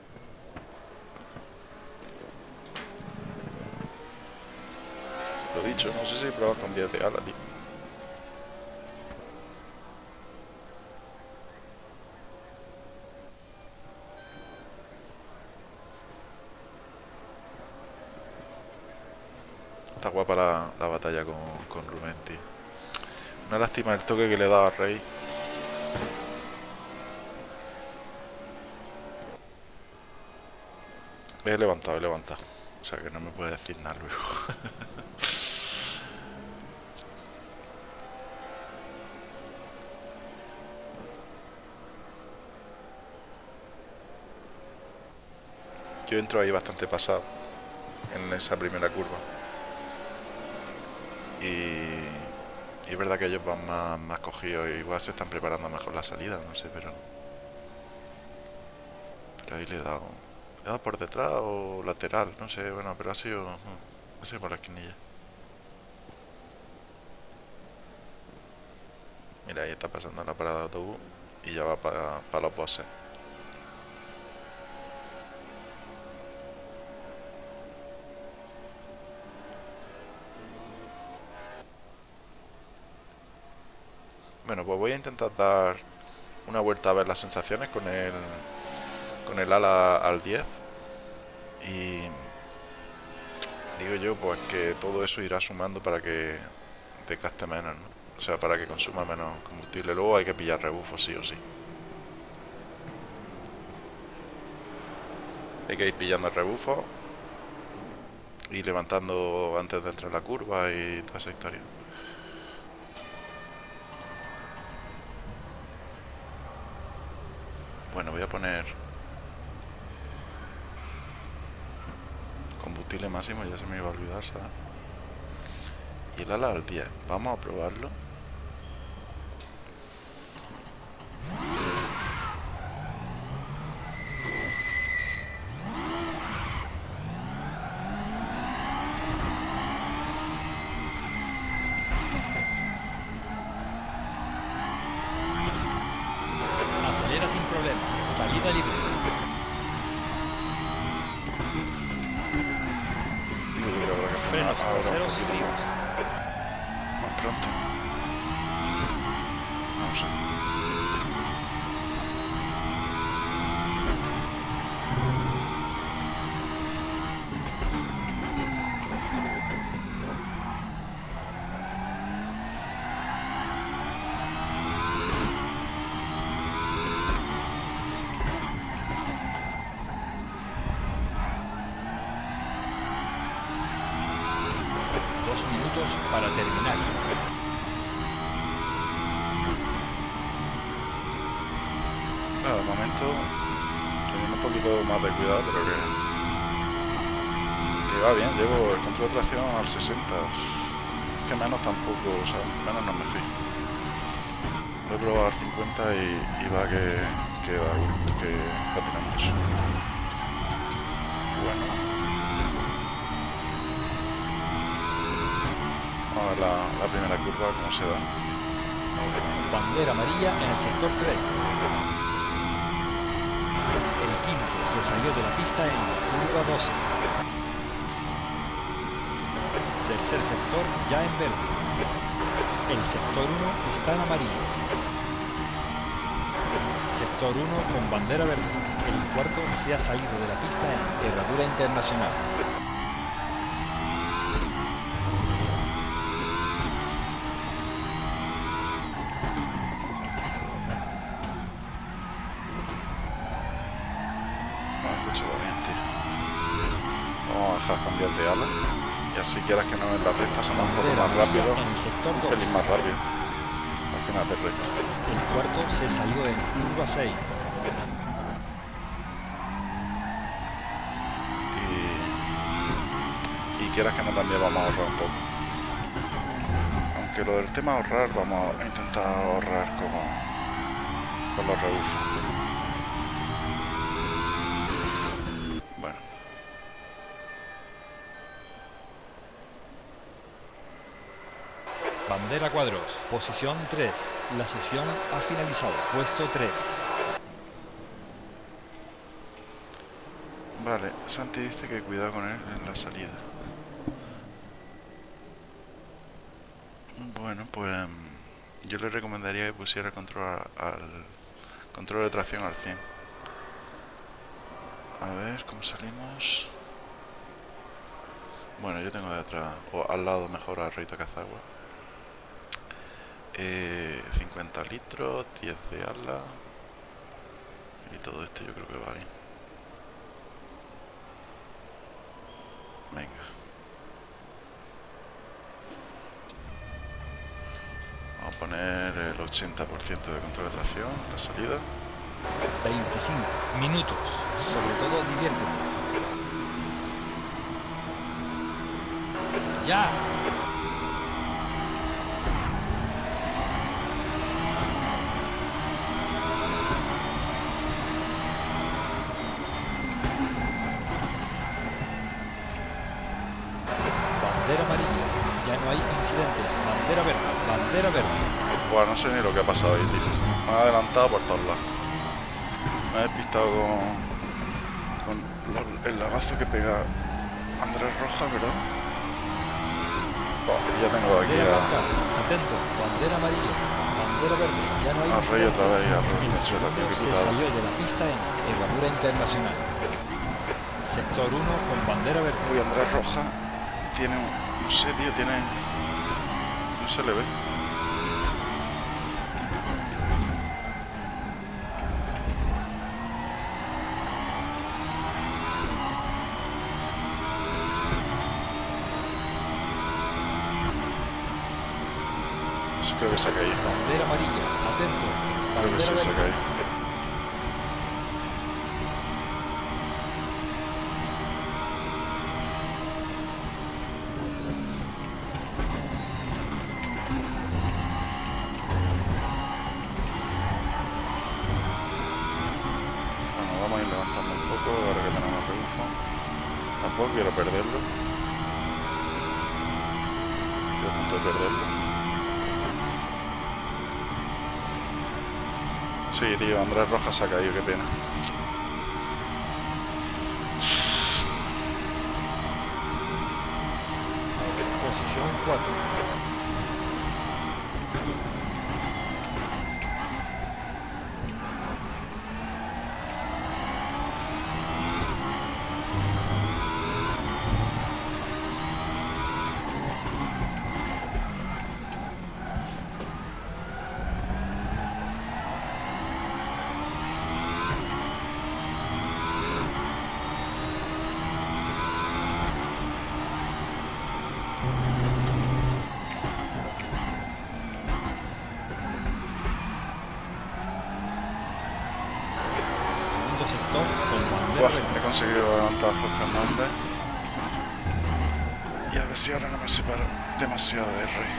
Lo dicho, no sé si probar con 10 de tío. Está guapa la, la batalla con, con Rubén, tío. Una lástima el toque que le daba a Rey. He levantado, he levantado. O sea que no me puede decir nada luego. (laughs) yo entro ahí bastante pasado en esa primera curva. Y, es verdad que ellos van más, más cogidos, igual se están preparando mejor la salida, no sé, pero... Pero ahí le he dado... ¿Le he dado por detrás o lateral? No sé, bueno, pero ha sido... Ha sido por la esquinilla. Mira, ahí está pasando la parada de autobús y ya va para, para los bosses. Bueno, pues voy a intentar dar una vuelta a ver las sensaciones con el, con el ala al 10. Y digo yo, pues que todo eso irá sumando para que te gaste menos, ¿no? O sea, para que consuma menos combustible. Luego hay que pillar rebufos, sí o sí. Hay que ir pillando el rebufo y levantando antes de entrar la curva y toda esa historia. Bueno, voy a poner combustible máximo, ya se me iba a olvidar, ¿sabes? Y el ala al 10. Vamos a probarlo. Bandera amarilla en el sector 3. El quinto se salió de la pista en curva 12. Tercer sector ya en verde. El sector 1 está en amarillo. Sector 1 con bandera verde. El cuarto se ha salido de la pista en herradura internacional. Quieras que no en la recta son un poco más rápido. en el sector Un 2. pelín más rápido. Al final de recta. El cuarto se salió en curva 6. Y, y quieras que no también vamos a ahorrar un poco. Aunque lo del tema ahorrar, vamos a intentar ahorrar con, con los rebufos. Cuadros. Posición 3. La sesión ha finalizado. Puesto 3. vale. Santi dice que cuidado con él en la salida. Bueno, pues mm, yo le recomendaría que pusiera control al control de tracción al 100. A ver cómo salimos. Bueno, yo tengo detrás, o al lado mejor a Rita Cazagua eh, 50 litros, 10 de ala y todo esto yo creo que va bien. Venga. Vamos a poner el 80% de control de tracción, la salida. 25 minutos. Sobre todo diviértete. Ya. No sé ni lo que ha pasado ahí, tío. Me ha adelantado por todos lados. Me he despistado con, el lagazo que pega Andrés Rojas, ¿verdad? Buah, ya tengo aquí a. Atento. Bandera amarilla. Bandera verde. Ya no hay Rey otra vez y a Rey Venezuela, tío, se salió de la pista en Herradura Internacional. Sector 1 con bandera verde. Uy, Andrés Rojas tiene un... No sé, tío, tiene... No se le ve. Que. Bandera amarilla. Atento. Creo que Bandera sí se ha se ha caído, qué pena. Posición 4. Segundo sector con bandera Buah, verde. he conseguido adelantar a Jorge Hernández. Y a ver si ahora no me separo demasiado de Rey.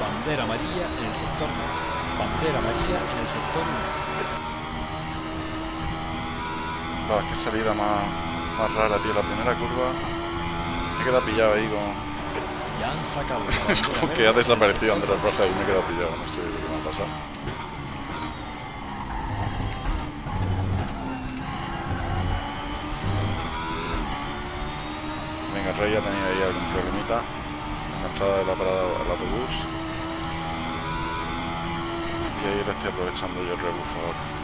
Bandera amarilla en el sector 2. Bandera amarilla en el sector 1. Va, qué salida más, más rara, tío. La primera curva me he quedado pillado ahí con... (laughs) Bandera Como verde que ha desaparecido Andrés Rojas y me he quedado pillado. No sé lo que me ha pasado. Venga, Rey ya tenía ahí algún problemita en la entrada de la parada del autobús. Y ahí le estoy aprovechando yo el rebufo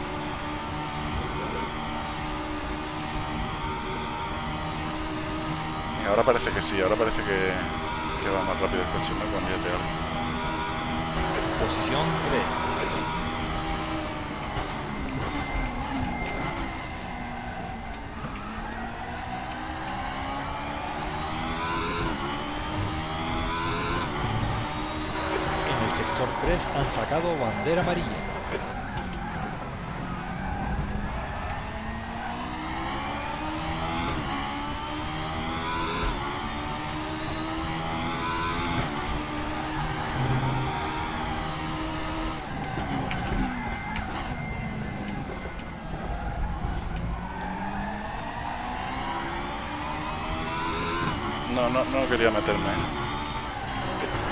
ahora. Parece que sí, ahora parece que, que va más rápido el coche, ¿no? 10 de algo. Posición 3. En el sector 3 han sacado bandera amarilla. Quería meterme.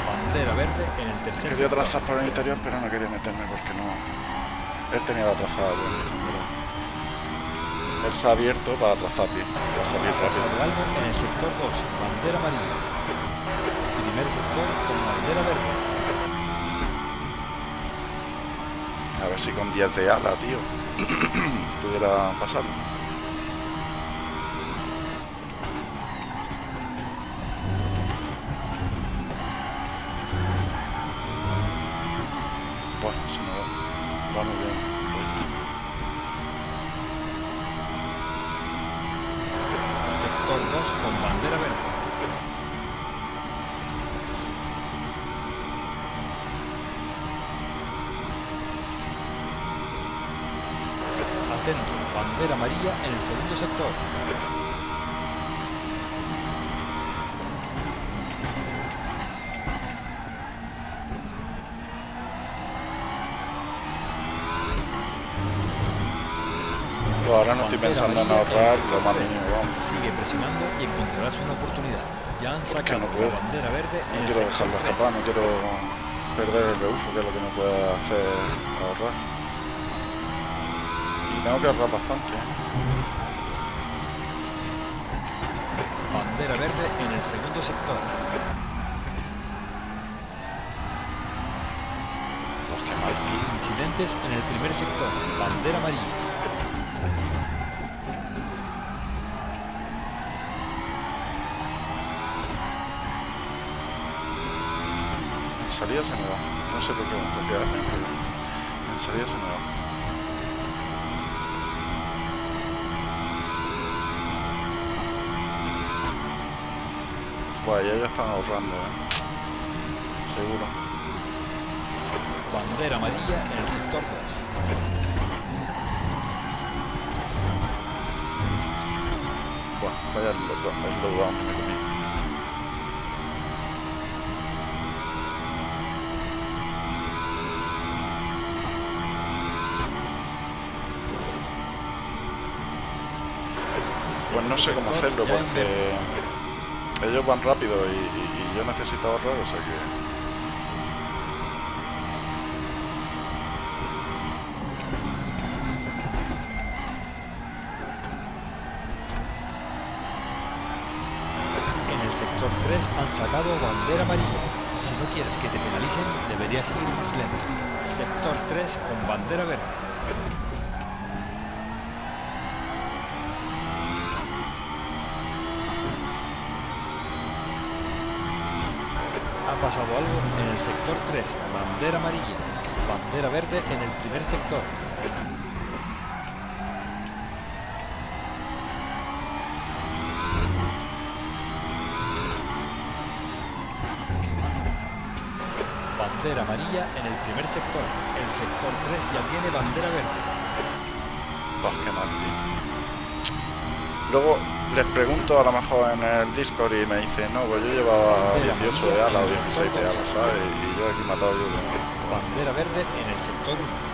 Bandera verde en el tercer Quería trazar por el interior, pero no quería meterme porque no. Él tenía la trazada. Él se ha abierto para trazar bien, para salir Ha algo en el sector 2, bandera amarilla. Primer sector con bandera verde. A ver si con 10 de ala, tío, (clears throat) pudiera pasarlo. 2 con bandera verde. Atento, bandera amarilla en el segundo sector. Ahora no estoy Bandera pensando en ahorrar lo vamos. Sigue presionando y encontrarás una oportunidad. Ya han sacado no puedo. la bandera verde No en el quiero sector dejarlo 3. escapar, no quiero perder el rebufo, que es lo que me puede hacer ahorrar. Y tengo que ahorrar bastante. ¿eh? Bandera verde en el segundo sector. Pues tío. Incidentes en el primer sector. Bandera amarilla. En salida se me va. No sé por qué, por qué hacen, pero en salida se me va. Buah, ya ya están ahorrando, ¿eh? Seguro. Bandera amarilla en el sector 2. Buah, vaya el slowdown que me comí. Pues no sé cómo hacerlo porque ellos van rápido y, y- y yo necesito ahorrar, o sea que... En el sector 3 han sacado bandera amarilla. Si no quieres que te penalicen, deberías ir más lento. Sector 3 con bandera verde. Ha pasado algo en el sector 3, bandera amarilla. Bandera verde en el primer sector. Bandera amarilla en el primer sector. El sector 3 ya tiene bandera verde. Pues qué mal. Luego les pregunto a lo mejor en el Discord y me dicen, no, pues yo llevaba Bandera 18 de alas o en el 16 de alas, ¿sabes? Y yo aquí matado yo Bandera verde en el sector 1.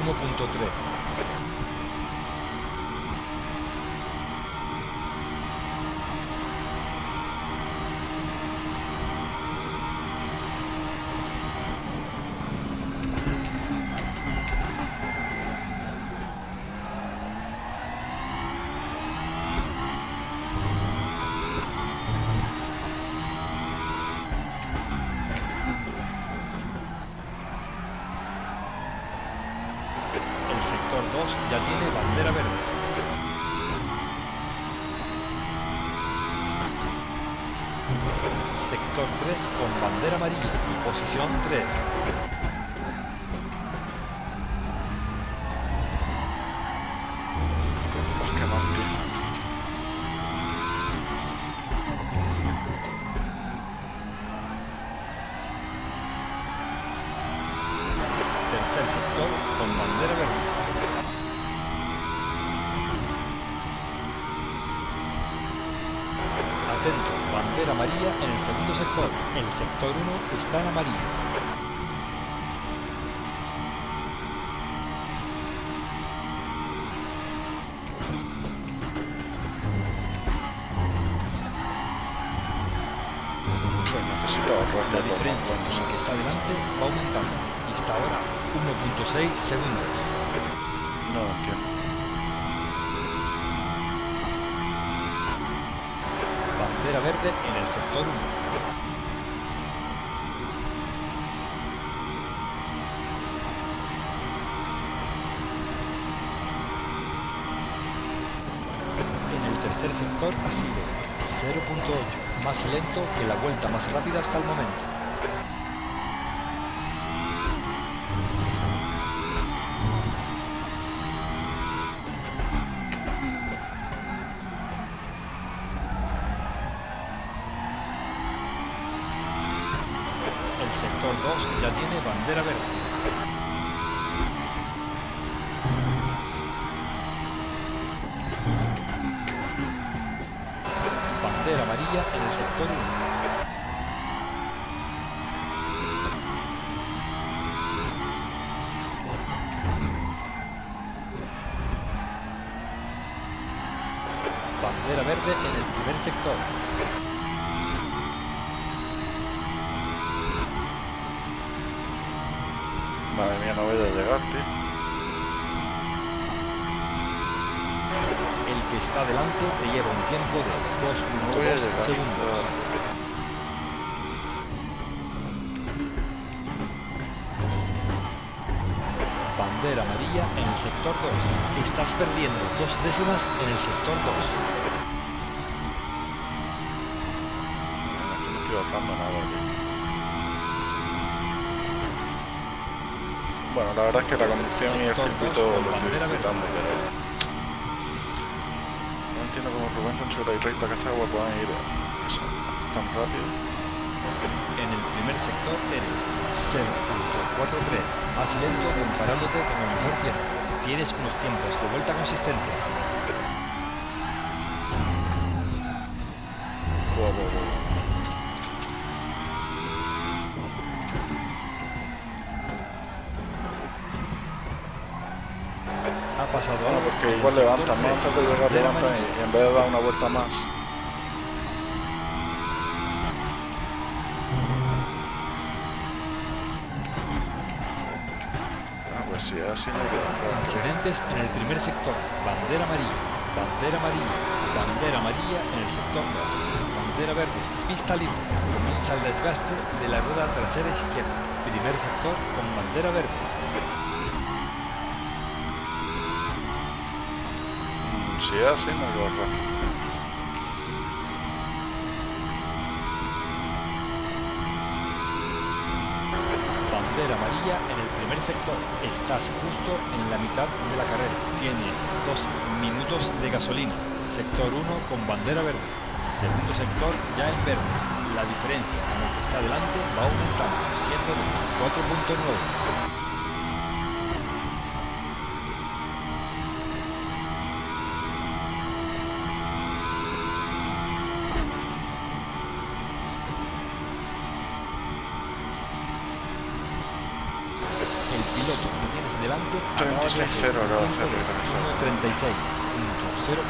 1.3. Posición 3. Qué mal, tío. Tercer sector con bandera verde. Atento, bandera amarilla en el segundo sector. El sector 1 está en amarillo. La diferencia buenos. el que está delante va aumentando y está ahora a 1.6 segundos. No lo entiendo. Bandera verde en el sector 1. lento que la vuelta más rápida hasta el momento. El sector 2 ya tiene bandera verde. En el sector 1. bandera verde en el primer sector. Madre mía, no voy a llegar, tío. Que está delante te lleva un tiempo de No voy a 2.2 llegar. segundos. Bandera amarilla en el sector 2. Estás perdiendo dos décimas en el sector 2. Aquí no estoy ahorrando nada, tío. Bueno, la verdad es que la conducción y el circuito lo estoy disfrutando, pero... Entiendo cómo Rubén Conchura y Reita Cazagua puedan ir tan rápido. En el primer sector eres 0.43, más lento comparándote con el mejor tiempo. Tienes unos tiempos de vuelta consistentes. Buah, buah, buah. Ha pasado Sector levantan, Antes de y, en vez de dar una vuelta más. Ah, pues sí, así no. Incidentes en el primer sector. Bandera amarilla. Bandera amarilla. Bandera amarilla en el sector 2. Bandera verde. Pista libre. Comienza el desgaste de la rueda trasera izquierda. Primer sector con bandera verde. Bajar. Bandera amarilla en el primer sector. Estás justo en la mitad de la carrera. Tienes dos minutos de gasolina. Sector 1 con bandera verde. Segundo sector ya en verde. La diferencia con el que está delante va aumentando, siendo de 4.9. acaba de 36-0 hacer un acaba de tiempo hacer, de 1.36.04.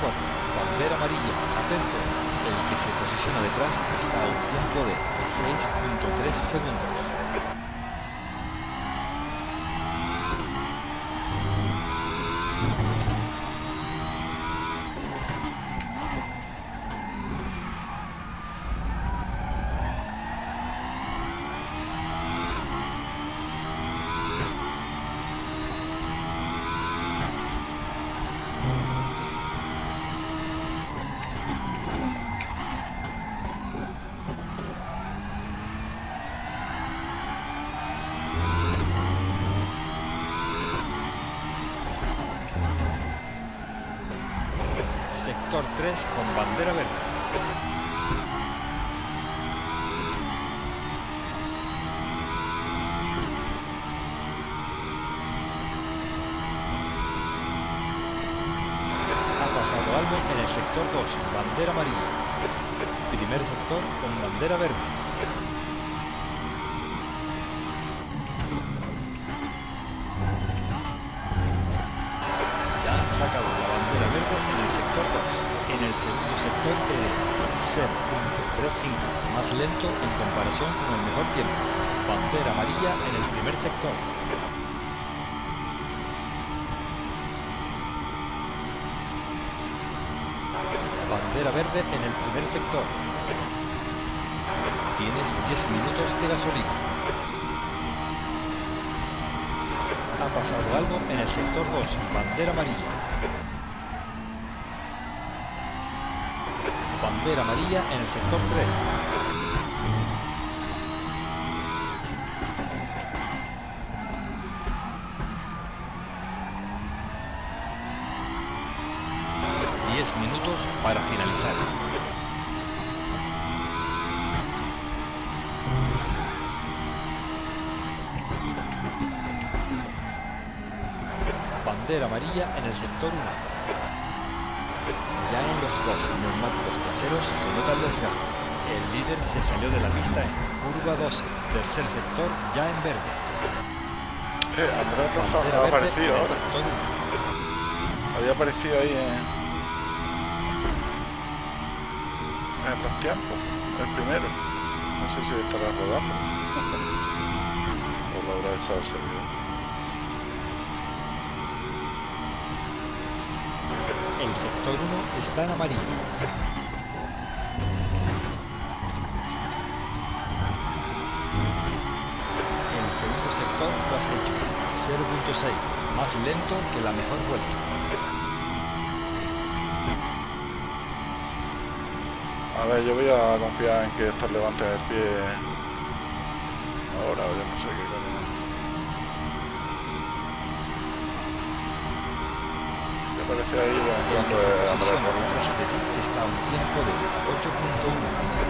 Bandera amarilla, atento. El que se posiciona detrás está a un tiempo de 6.3 segundos. Sector 3 con bandera verde. Ha pasado algo en el sector 2, bandera amarilla. Primer sector con bandera verde. Lento en comparación con el mejor tiempo. Bandera amarilla en el primer sector. Bandera verde en el primer sector. Tienes 10 minutos de gasolina. Ha pasado algo en el sector 2, bandera amarilla. Bandera amarilla en el sector 3. Bandera amarilla en el sector 1. Ya en los dos neumáticos traseros se nota el desgaste. El líder se salió de la pista en curva 12, tercer sector ya en verde. Eh, Andrés Rojas ha aparecido ahora. sector 1. Había aparecido ahí en, en los tiempos, el primero. No sé si estará rodando. o lo habrá echado el servidor. Sector 1 está en amarillo. El segundo sector lo has hecho 0.6, más lento que la mejor vuelta. A ver, yo voy a confiar en que estos levanten el pie ahora, yo no sé qué coño. Ahí Demostrando que se posiciona de ti está a un tiempo de 8.1.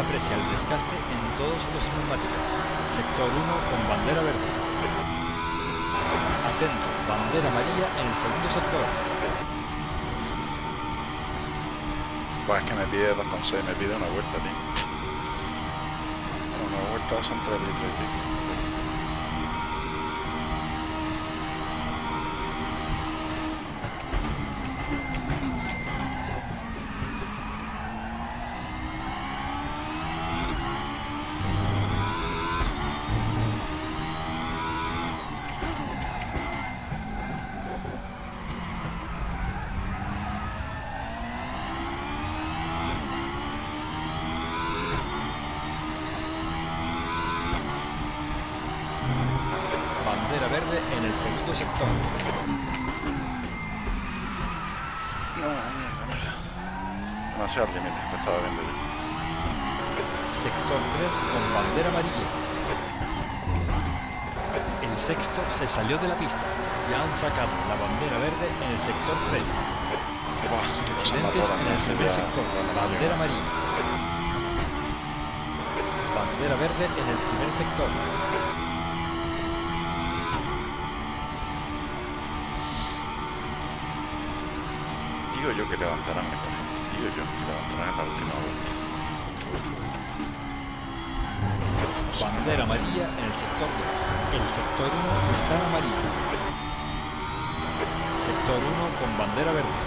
aprecia el desgaste en todos los neumáticos. Sector 1 con bandera verde. Atento, bandera amarilla en el segundo sector. Pues es que me pide 2,6, me pide una vuelta, tío. Una vuelta son 3 litros y. verde en el primer sector. Digo yo que levantarán esta gente. Digo yo que levantarán en la última vuelta. Bandera amarilla en el sector 2. El sector 1 está amarillo. Sector 1 con bandera verde.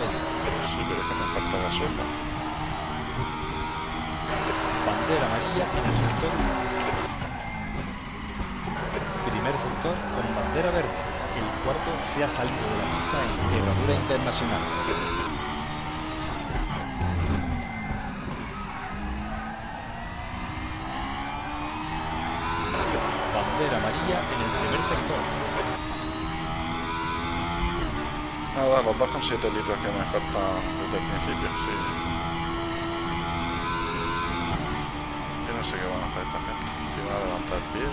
Sí, que me falta gasolina. Bandera amarilla en el sector 1. Primer sector con bandera verde. El cuarto se ha salido de la pista en herradura internacional. Los 2,7 litros que me faltan desde el principio, sí. Yo no sé qué van a hacer esta gente. Si van a levantar el pie.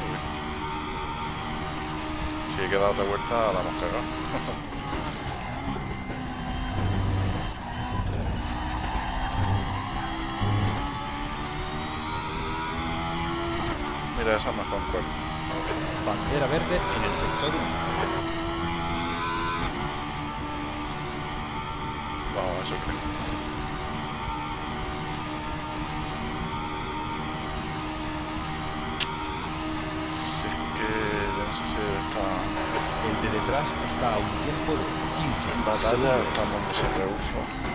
Si hay que dar otra vuelta, la hemos cagado. (laughs) Mira, esa es mejor puerta. Bandera verde en el sector 1. Está El de detrás está a un tiempo de 15 en batalla, segundos. está donde se rebufo.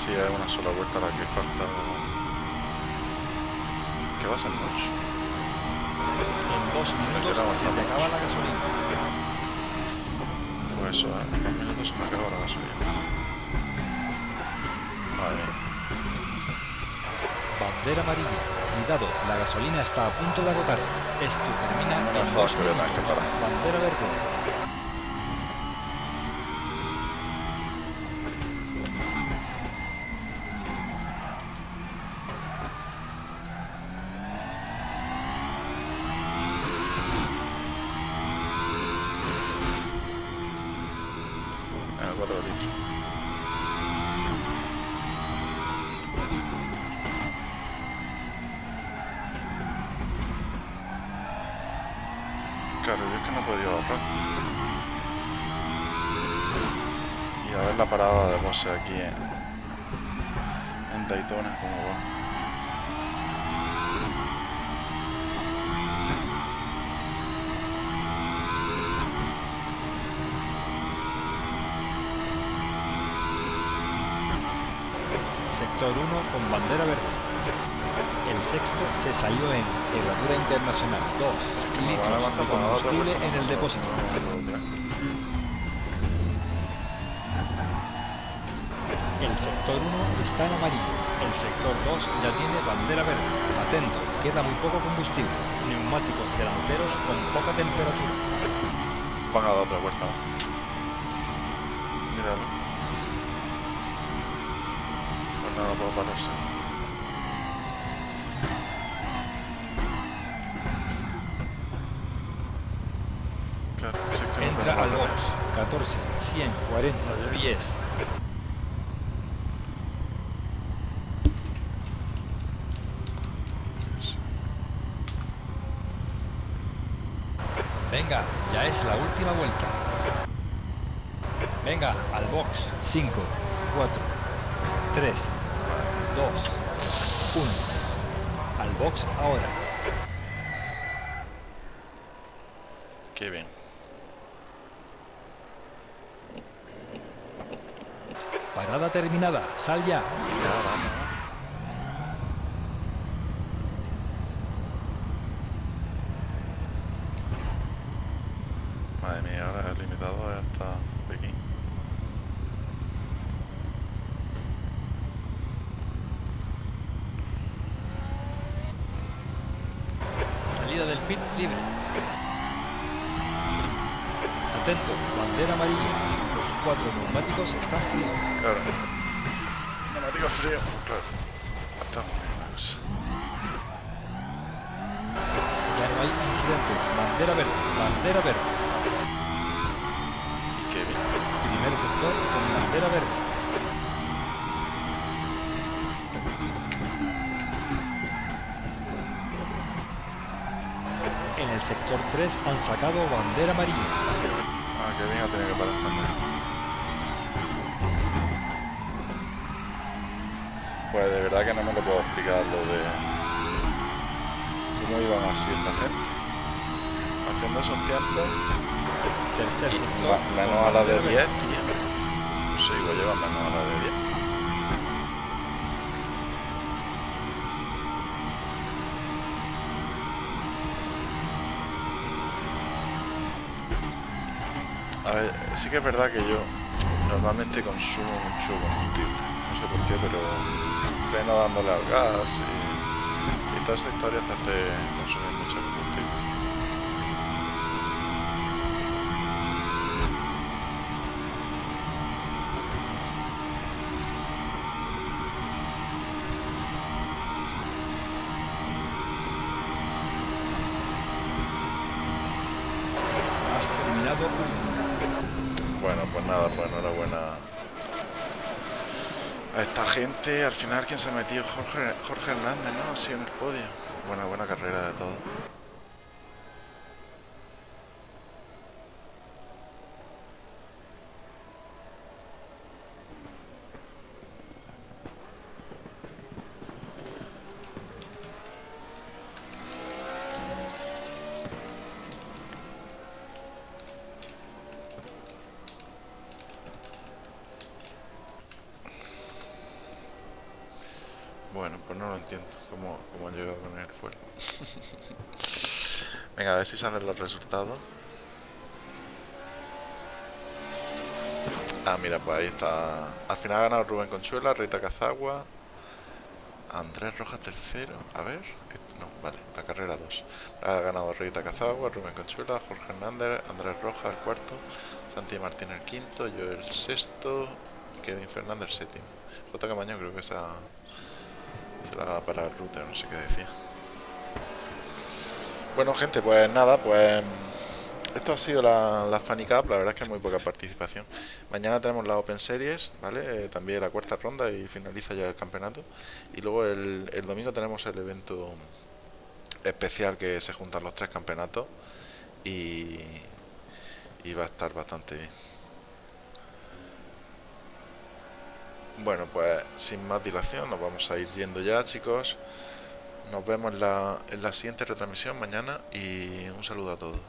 Si hay una sola vuelta a la que falta. Que va a ser mucho. En dos minutos se te acaba la gasolina. Pues eso, ¿eh? en dos minutos se me acaba la gasolina. Mía. Bandera amarilla. Cuidado, la gasolina está a punto de agotarse. Esto termina en dos que que minutos. parar. Bandera verde. Sector 1 está en amarillo. El sector 2 ya tiene bandera verde. Atento, queda muy poco combustible. Neumáticos delanteros con poca temperatura. Van a dar otra vuelta. Míralo. Pues nada, puedo pararse. Entra al box. 14, 100, 40 pies. Venga, ya es la última vuelta. Venga, al box. 5, 4, 3, 2, 1. Al box ahora. Qué bien. Parada terminada. Sal ya. En el sector 3 han sacado bandera amarilla. Ah, qué bien ha tenido que parar también. Pues de verdad que no me lo puedo explicar lo de cómo iban así esta gente. Haciendo esos tiempos, Tercer sector. menos a la de bandera 10, verde. tío. No sé, igual llevan menos a la de 10. A ver, sí que es verdad que yo normalmente consumo mucho combustible. No sé por qué, pero freno dándole al gas y, y toda esa historia te hace consumir mucho combustible. Has terminado último. Bueno, pues nada, pues enhorabuena a Al final, ¿quién se ha metido? Jorge, Jorge Hernández, ¿no? Así en el podio. Buena, buena carrera de todo. Bueno, pues no lo entiendo. ¿Cómo, cómo han llegado con el fuera? Venga, a ver si salen los resultados. Ah, mira, pues ahí está. Al final ha ganado Rubén Conchuela, Rita Cazagua, Andrés Rojas tercero. A ver, no, vale, la carrera 2. Ha ganado Rita Cazagua, Rubén Conchuela, Jorge Hernández, Andrés Rojas el cuarto, Santi Martín el quinto, yo el sexto, Kevin Fernández el séptimo. J. Camaño creo que esa se la para el router, no sé qué decía. Bueno, gente, pues nada, pues esto ha sido la, la Funny Cup, la verdad es que es muy poca participación. Mañana tenemos la Open Series, ¿vale? Eh, también la cuarta ronda y finaliza ya el campeonato. Y luego el, el domingo tenemos el evento especial que se juntan los tres campeonatos y va a estar bastante bien. Bueno, pues sin más dilación, nos vamos a ir yendo ya, chicos. Nos vemos en la, en la siguiente retransmisión mañana y un saludo a todos.